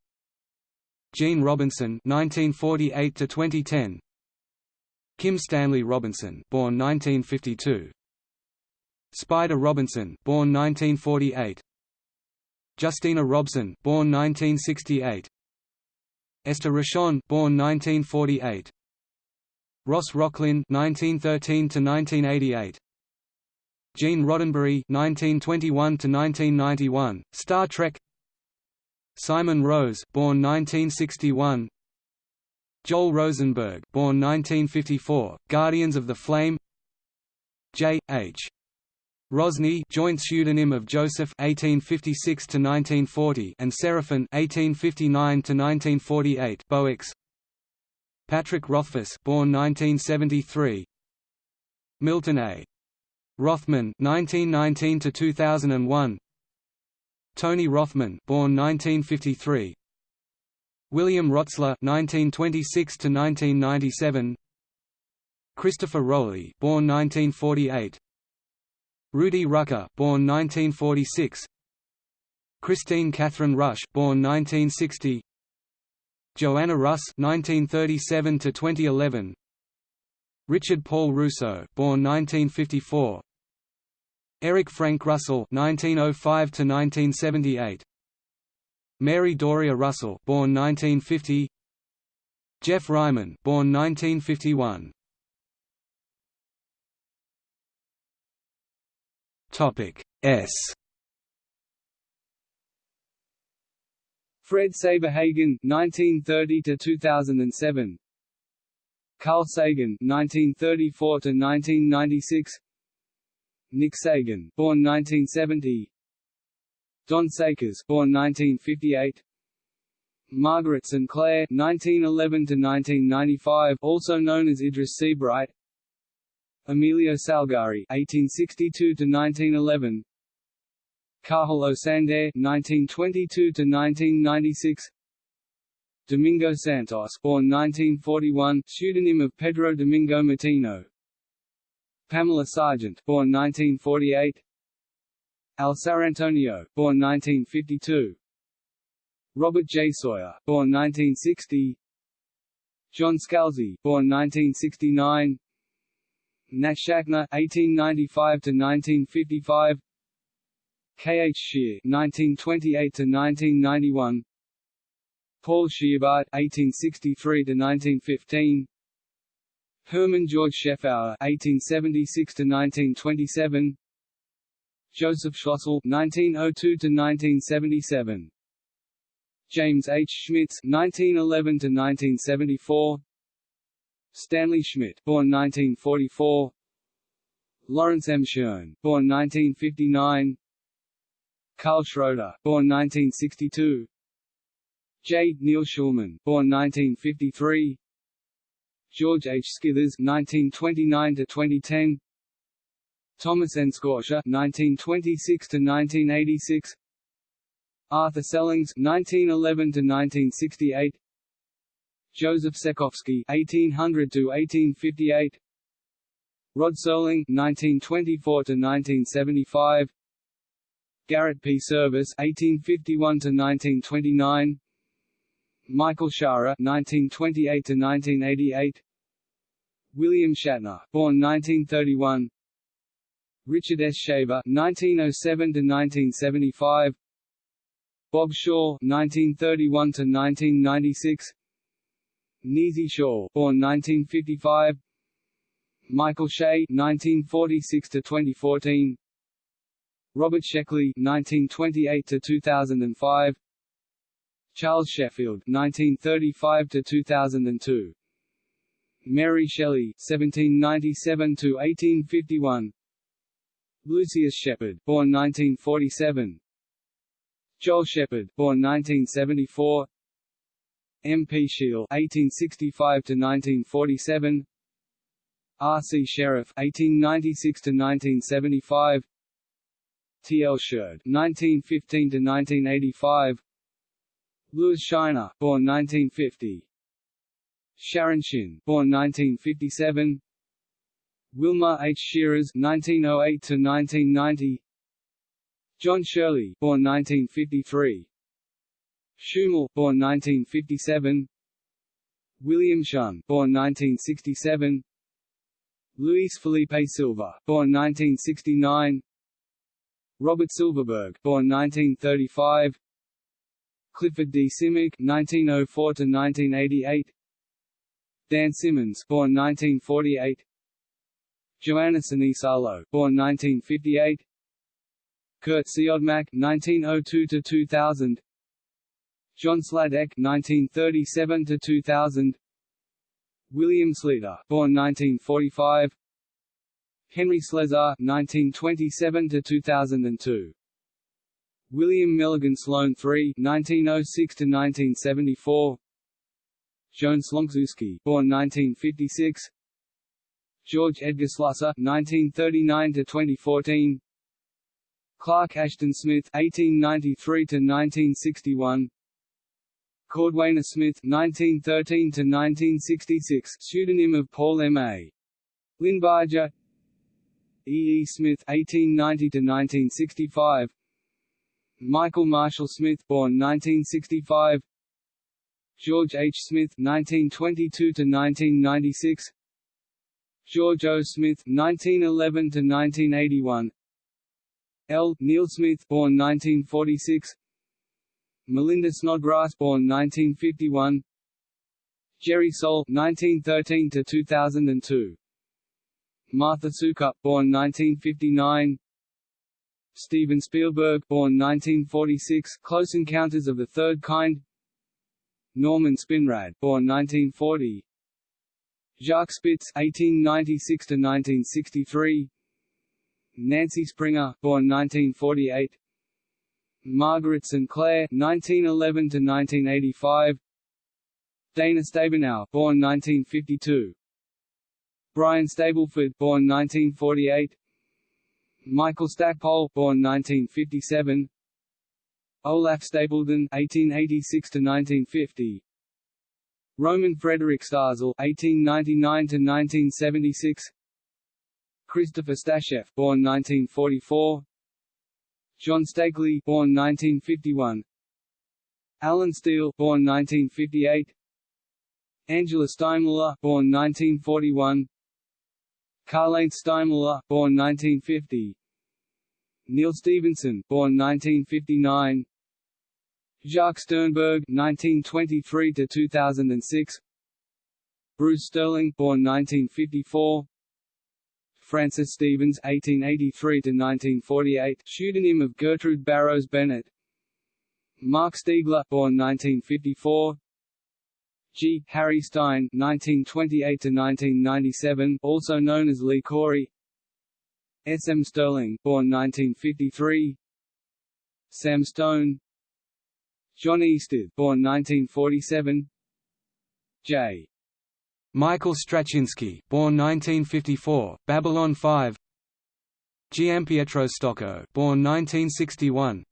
Speaker 2: Gene Robinson, 1948 to 2010. Kim Stanley Robinson, born 1952. Spider Robinson, born 1948. Justina Robson, born 1968. Esther Rochon, born 1948. Ross Rocklynne, 1913 to 1988. Gene Roddenberry, 1921 to 1991, Star Trek. Simon Rose, born 1961. Joel Rosenberg, born 1954, Guardians of the Flame. J. H. Rosny, joint pseudonym of Joseph (1856 to 1940) and Seraphin (1859 to 1948) Boex. Patrick Rothfuss, born 1973. Milton A. Rothman 1919 to 2001. Tony Rothman, born 1953. William Rotsler (1926–1997). Christopher Rowley, born 1948. Rudy Rucker, born 1946. Kristine Kathryn Rusch, born 1960. Joanna Russ, 1937 to 2011. Richard Paul Russo, born 1954. Eric Frank Russell, 1905 to 1978. Mary Doria Russell, born 1950. Geoff Ryman, born 1951. Topic S.
Speaker 1: Fred Saberhagen, 1930 to 2007. Carl Sagan, 1934 to 1996. Nick Sagan, born 1970. Don Sakers, born 1958. Margaret St. Clair, 1911 to 1995, also known as Idris Seabright. Emilio Salgari (1862–1911), Cathal Ó Sándair (1922–1996), Domingo Santos, born 1941, pseudonym of Pedro Domingo Martino. Pamela Sargent, born 1948. Al Sarantonio, born 1952. Robert J. Sawyer, born 1960. John Scalzi, born 1969. Nat Schachner 1895 to 1955. K. H. Scheer, 1928 to 1991. Paul Scheerbart (1863–1915), Hermann Georg Scheffauer (1876–1927), Joseph Schlossel (1902–1977). James H. Schmitz (1911–1974), Stanley Schmidt, born 1944. Lawrence M. Schoen, born 1959. Carl Schroeder, born 1962. J. Neil Schulman, born 1953. George H. Scithers, 1929 to 2010. Thomas N. Scortia, 1926 to 1986. Arthur Sellings, 1911 to 1968. Joseph Sekowsky (1800–1858), Rod Serling (1924–1975), Garrett P. Service (1851–1929), Michael Shaara (1928–1988), William Shatner, born 1931, Richard S. Shaver (1907–1975), Bob Shaw (1931–1996). Nisi Shawl, born 1955. Michael Shea, 1946 to 2014. Robert Sheckley, 1928 to 2005. Charles Sheffield, 1935 to 2002. Mary Shelley, 1797 to 1851. Lucius Shepard, born 1947. Joel Shepherd, born 1974. M. P. Shiel (1865–1947), R. C. Sherriff, 1896 to 1975. T. L. Sherred 1915 to 1985. Lewis Shiner, born 1950. Sharon Shinn, born 1957. Wilmar H. Shiras, 1908 to 1990. John Shirley, born 1953. Schumel, born 1957. William Shunn, born 1967. Luis Felipe Silva, born 1969. Robert Silverberg, born 1935. Clifford D. Simak 1904 to 1988. Dan Simmons, born 1948. Johanna Sinisalo, born 1958. Kurt Siodmak, 1902 to 2000. John Sladek, 1937 to 2000. William Sleator, born 1945. Henry Slesar, 1927 to 2002. William Milligan Sloane III, 1906 to 1974. Joan Slonczewski, born 1956. George Edgar Slusser, 1939 to 2014. Clark Ashton Smith, 1893 to 1961. Cordwainer Smith, 1913 to 1966, pseudonym of Paul M. A. Linebarger. E. E. Smith, 1890 to 1965. Michael Marshall Smith, born 1965. George H. Smith, 1922 to 1996. George O. Smith, 1911 to 1981. L. Neil Smith, born 1946. Melinda Snodgrass, born 1951. Jerry Sohl, 1913 to 2002. Martha Soukup, born 1959. Steven Spielberg, born 1946, Close Encounters of the Third Kind. Norman Spinrad, born 1940. Jacques Spitz, 1896 to 1963. Nancy Springer, born 1948. Margaret St. Clair, 1911 to 1985. Dana Stabenow, born 1952. Brian Stableford, born 1948. Michael Stackpole, born 1957. Olaf Stapledon, 1886 to 1950. Roman Frederick Starzl, (1899–1976), Christopher Stasheff, born 1944. John Stakely, born 1951. Allen Steele, born 1958. Angela Steinmuller, born 1941. Karlheinz Steinmuller, born 1950. Neal Stephenson born 1959. Jacques Sternberg, 1923 to 2006. Bruce Sterling, born 1954. Francis Stevens (1883–1948), pseudonym of Gertrude Barrows Bennett. Marc Stiegler, born 1954. G. Harry Stine (1928–1997), also known as Lee Corey. S. M. Stirling, born 1953. Sam Stone. John Easted, born 1947. J.
Speaker 2: Michael Straczynski, born 1954, Babylon 5. Giampietro Stocco, born 1961.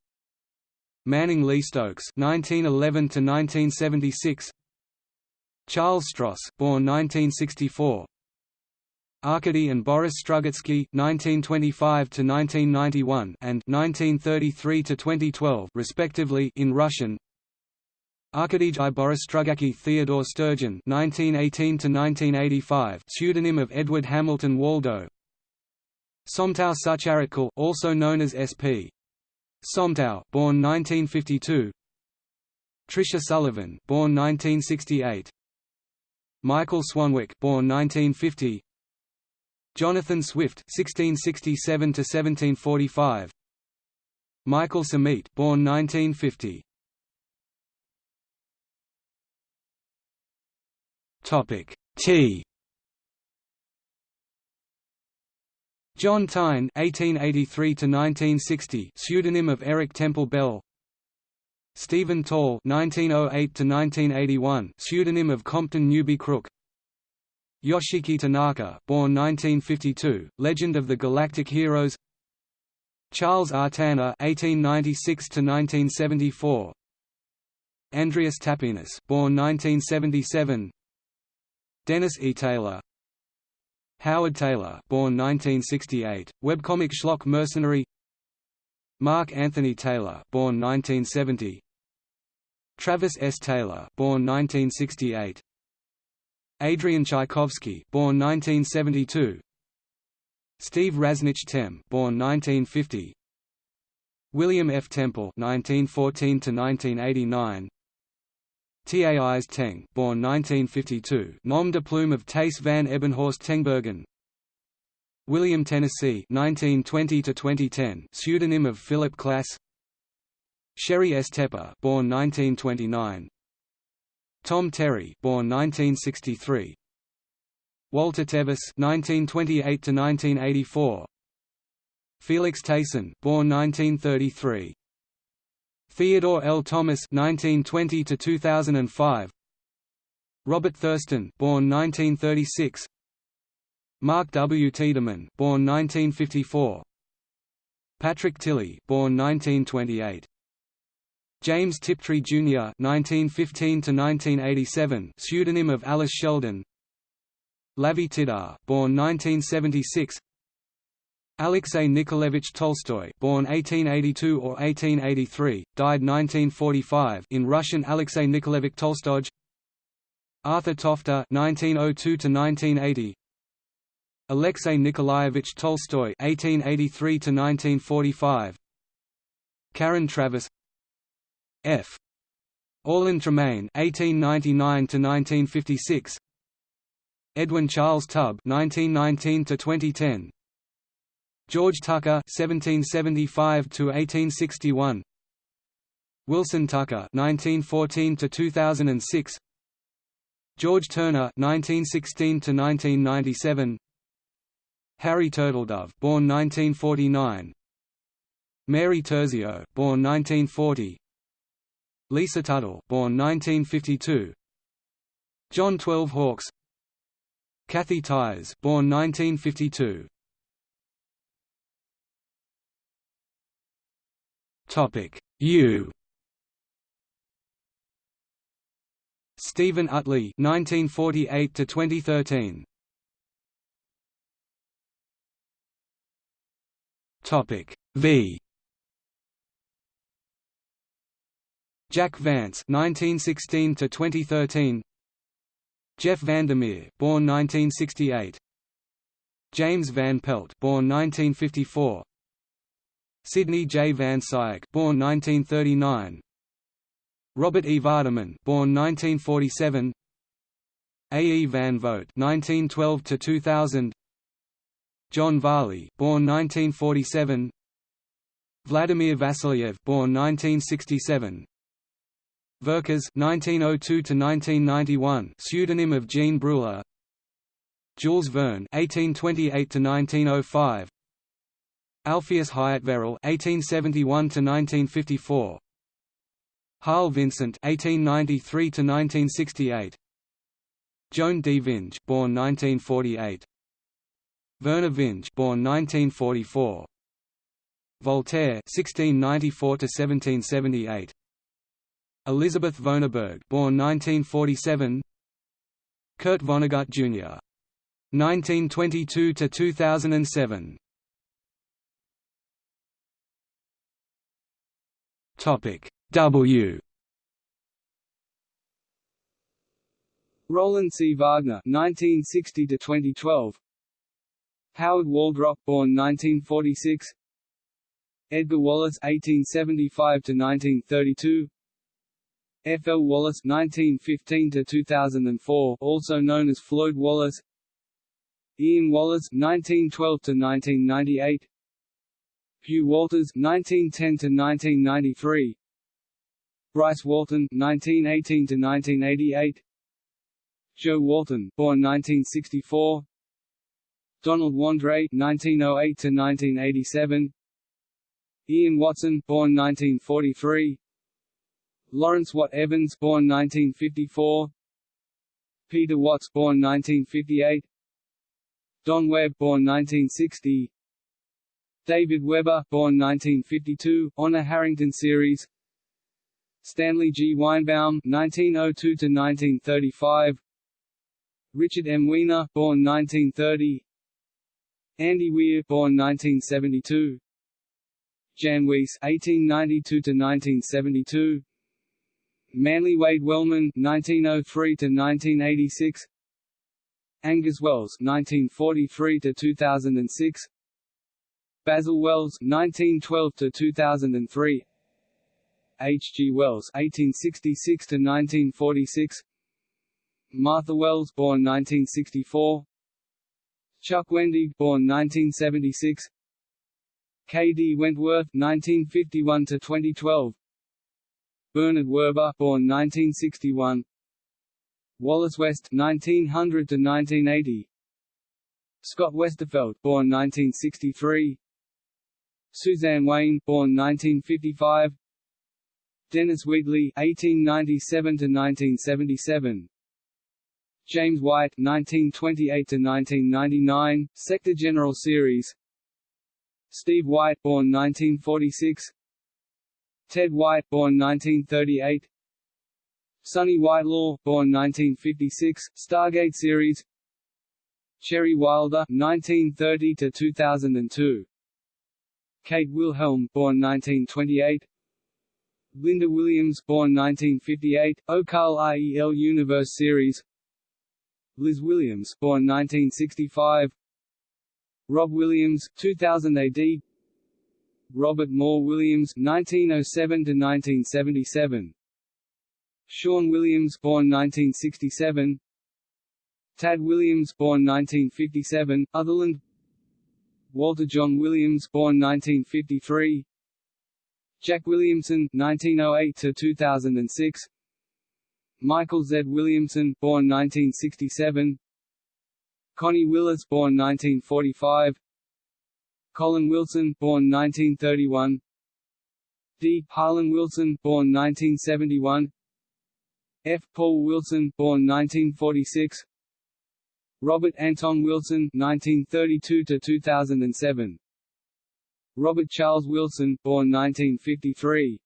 Speaker 2: Manning Lee Stokes, 1911 to 1976. Charles Stross, born 1964. Arkady and Boris Strugatsky, 1925 to 1991 and 1933 to 2012, respectively, in Russian. Arkadij i Boris Strugacki Theodore Sturgeon (1918–1985), pseudonym of Edward Hamilton Waldo. Somtow Sucharitkul, also known as S.P. Somtow, born 1952. Tricia Sullivan, born 1968. Michael Swanwick, born 1950. Jonathan Swift (1667–1745). Michael Szameit, born 1950. Topic T. John Taine (1883–1960), pseudonym of Eric Temple Bell. Stephen Tall (1908–1981), pseudonym of Compton Newby Crook. Yoshiki Tanaka, born 1952, Legend of the Galactic Heroes. Charles R. Tanner (1896–1974). Andrius Tapinas, born 1977. Dennis E. Taylor. Howard Taylor, born 1968, webcomic schlock mercenary. Mark Anthony Taylor, born 1970. Travis S. Taylor, born 1968. Adrian Tchaikovsky, born 1972. Steve Rasnich Tem, born 1950. William F. Temple (1914–1989), Thais Teng, born 1952, nom de plume of Thais van Ebenhorst Tengbergen. William Tennessee 1920 to 2010, pseudonym of Philip Klass. Sheri S. Tepper, born 1929. Tom Terry, born 1963. Walter Tevis 1928 to 1984. Felix Thijssen, born 1933. Theodore L. Thomas 1920 to 2005. Robert Thurston, born 1936. Mark W. Tiedemann, born 1954. Patrick Tilley, born 1928. James Tiptree Jr. (1915–1987), pseudonym of Alice Sheldon. Lavie Tidhar, born 1976. Alexei Nikolaevich Tolstoy born 1882 or 1883, died 1945 in Russian Alexei Nikolaevich Tolstoj Arthur Tofte 1902–1980 Alexei Nikolaevich Tolstoy 1883–1945 Karen Traviss F. Orlin Tremaine 1899–1956 Edwin Charles Tubb 1919–2010 George Tucker (1775–1861), Wilson Tucker (1914–2006), George Turner (1916–1997), Harry Turtledove, born 1949, Mary Turzillo, born 1940, Lisa Tuttle, born 1952, John Twelve Hawks. Kathy Tyers, born 1952. Topic U. Stephen Utley, 1948 to 2013. Topic V. Jack Vance, 1916 to 2013. Jeff Vandermeer, born 1968. James Van Pelt, born 1954. Sidney J. Van Scyoc born 1939. Robert E. Vardeman born 1947. A. E. Van Vogt 1912 to 2000. John Varley born 1947. Vladimir Vassiliev born 1967. Vercors 1902 to 1991 pseudonym of Jean Bruller Jules Verne (1828–1905). Alpheus Hyatt-Verrill (1871–1954), Harl Vincent (1893–1968), Joan D. Vinge, born 1948, Vernor Vinge, born 1944, Voltaire (1694–1778), Elizabeth Vonarburg, born 1947, Kurt Vonnegut Jr. 1922 to 2007. Topic W.
Speaker 1: Roland C. Wagner, 1960 to 2012. Howard Waldrop, born 1946. Edgar Wallace, 1875 to 1932. F. L. Wallace, (1915–2004), also known as Floyd Wallace. Ian Wallace, (1912–1998). Hugh Walters (1910–1993), Bryce Walton (1918–1988), Joe Walton, born 1964, Donald Wandrei (1908–1987), Ian Watson, born 1943, Lawrence Watt Evans, born 1954, Peter Watts, born 1958, Don Webb, born 1960. David Weber, born 1952, Honor Harrington series. Stanley G. Weinbaum 1902 to 1935 Richard M. Weiner born 1930, Andy Weir, born 1972, Jan Weiss (1892–1972), Manly Wade Wellman (1903–1986), Angus Wells (1943–2006), Basil Wells (1912–2003), H. G. Wells (1866–1946), Martha Wells, born 1964. Chuck Wendig, born 1976. K. D. Wentworth, 1951 to 2012. Bernard Werber, born 1961. Wallace West, 1900 to 1980. Scott Westerfeld, born 1963. Suzanne Wayne, born 1955. Dennis Wheatley, 1897 to 1977. James White 1928 to 1999 Sector General Series Steve White born 1946 Ted White born 1938 Sonny Whitelaw born 1956, Stargate Series. Cherry Wilder 1930–2002 Kate Wilhelm born 1928 Lynda Williams born 1958, Okal Rel Universe Series. Liz Williams, born 1965. Rob Williams, 2000 AD. Robert Moore Williams, 1907 to 1977. Sean Williams, born 1967. Tad Williams, born 1957, Otherland. Walter John Williams, born 1953. Jack Williamson, 1908 to 2006. Michael Z. Williamson, born 1967. Connie Willis, born 1945. Colin Wilson, born 1931. D. Harlan Wilson, born 1971. F. Paul Wilson, born 1946. Robert Anton Wilson, 1932 to 2007. Robert Charles Wilson, born 1953.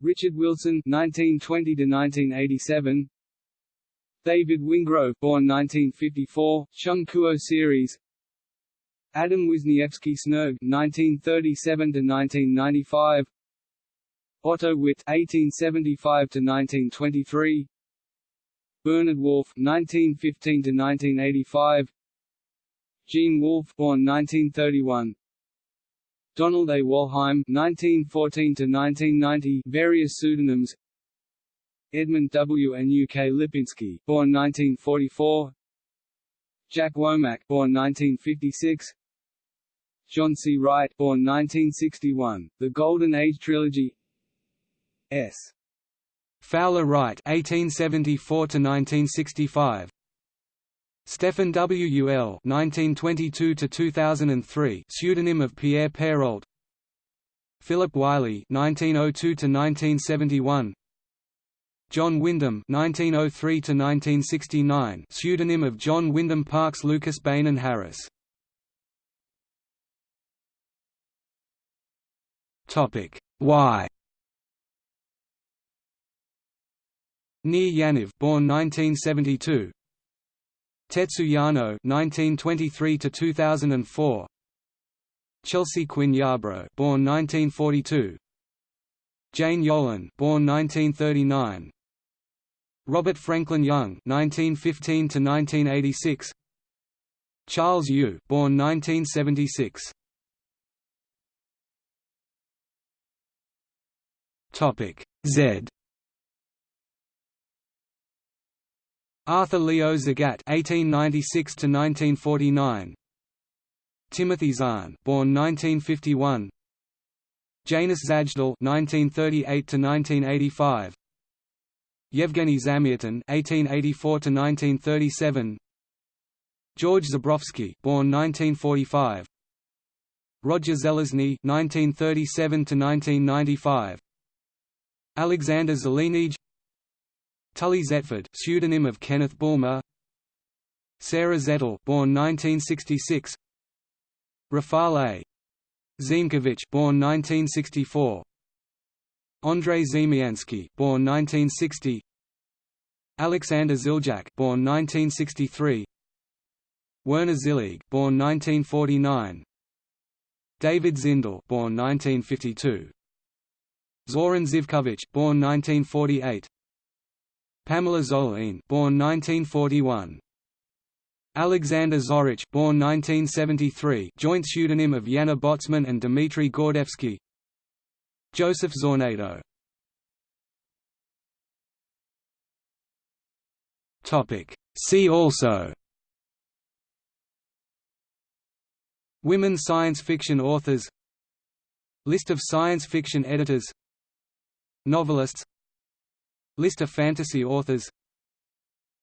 Speaker 1: Richard Wilson 1920 to 1987. David Wingrove, born 1954, Chung Kuo series. Adam Wisniewski Snerg (1937–1995), Otto Witt (1875–1923), Bernard Wolfe (1915–1985), Gene Wolfe, born 1931. Donald A. Wollheim (1914–1990), various pseudonyms. Edmund W. and U. K. Lipinski, born 1944. Jack Womack, born 1956. John C. Wright, born 1961. The Golden Age Trilogy. S.
Speaker 2: Fowler Wright, 1874 to 1965. Stephen W. L. (1922–2003), pseudonym of Pierre Pairault. Philip Wylie, (1902–1971). John Wyndham (1903–1969), pseudonym of John Wyndham Parkes, Lucas Beynon and Harris. Topic. Y. Nir Yaniv, born 1972, Tetsu Yano (1923–2004), Chelsea Quinn Yarbrough, born 1942, Jane Yolen, born 1939, Robert Franklin Young (1915–1986), Charles Yu, born 1976. Topic Z. Arthur Leo Zagat (1896–1949), Timothy Zahn, born 1951, Janusz Zajdel (1938–1985), Yevgeny Zamyatin (1884–1937), George Zebrowski, born 1945, Roger Zelazny (1937–1995), Alexander Zelenij Tully Zetford, pseudonym of Kenneth Bulmer. Sarah Zettel, born 1966. Rafal A. Ziemkiewicz, born 1964. Andrei Ziemianski born 1960 Alexander Ziljak born 1963 Werner Zillig born 1949 David Zindell born 1952 Zoran Zivkovic born 1948 Pamela Zoline born 1941 Alexander Zorich born 1973 joint pseudonym of Yana Botsman and Dmitry Gordevsky Joseph Zornado. See also. Women science fiction authors. List of science fiction editors. Novelists. List of fantasy authors.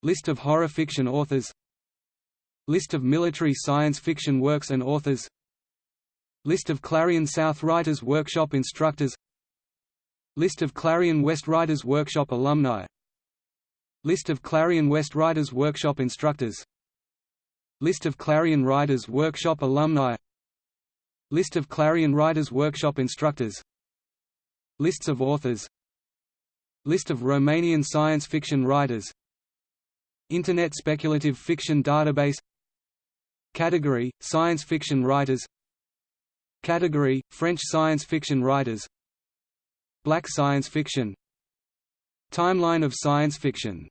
Speaker 2: List of horror fiction authors. List of military science fiction works and authors. List of Clarion South Writers Workshop instructors List of Clarion West Writers Workshop alumni. List of Clarion West Writers Workshop instructors. List of Clarion Writers Workshop alumni. List of Clarion Writers Workshop instructors. Lists of authors. List of Romanian science fiction writers. Internet Speculative Fiction Database. Category – Science fiction writers. Category – French science fiction writers Black science fiction. Timeline of science fiction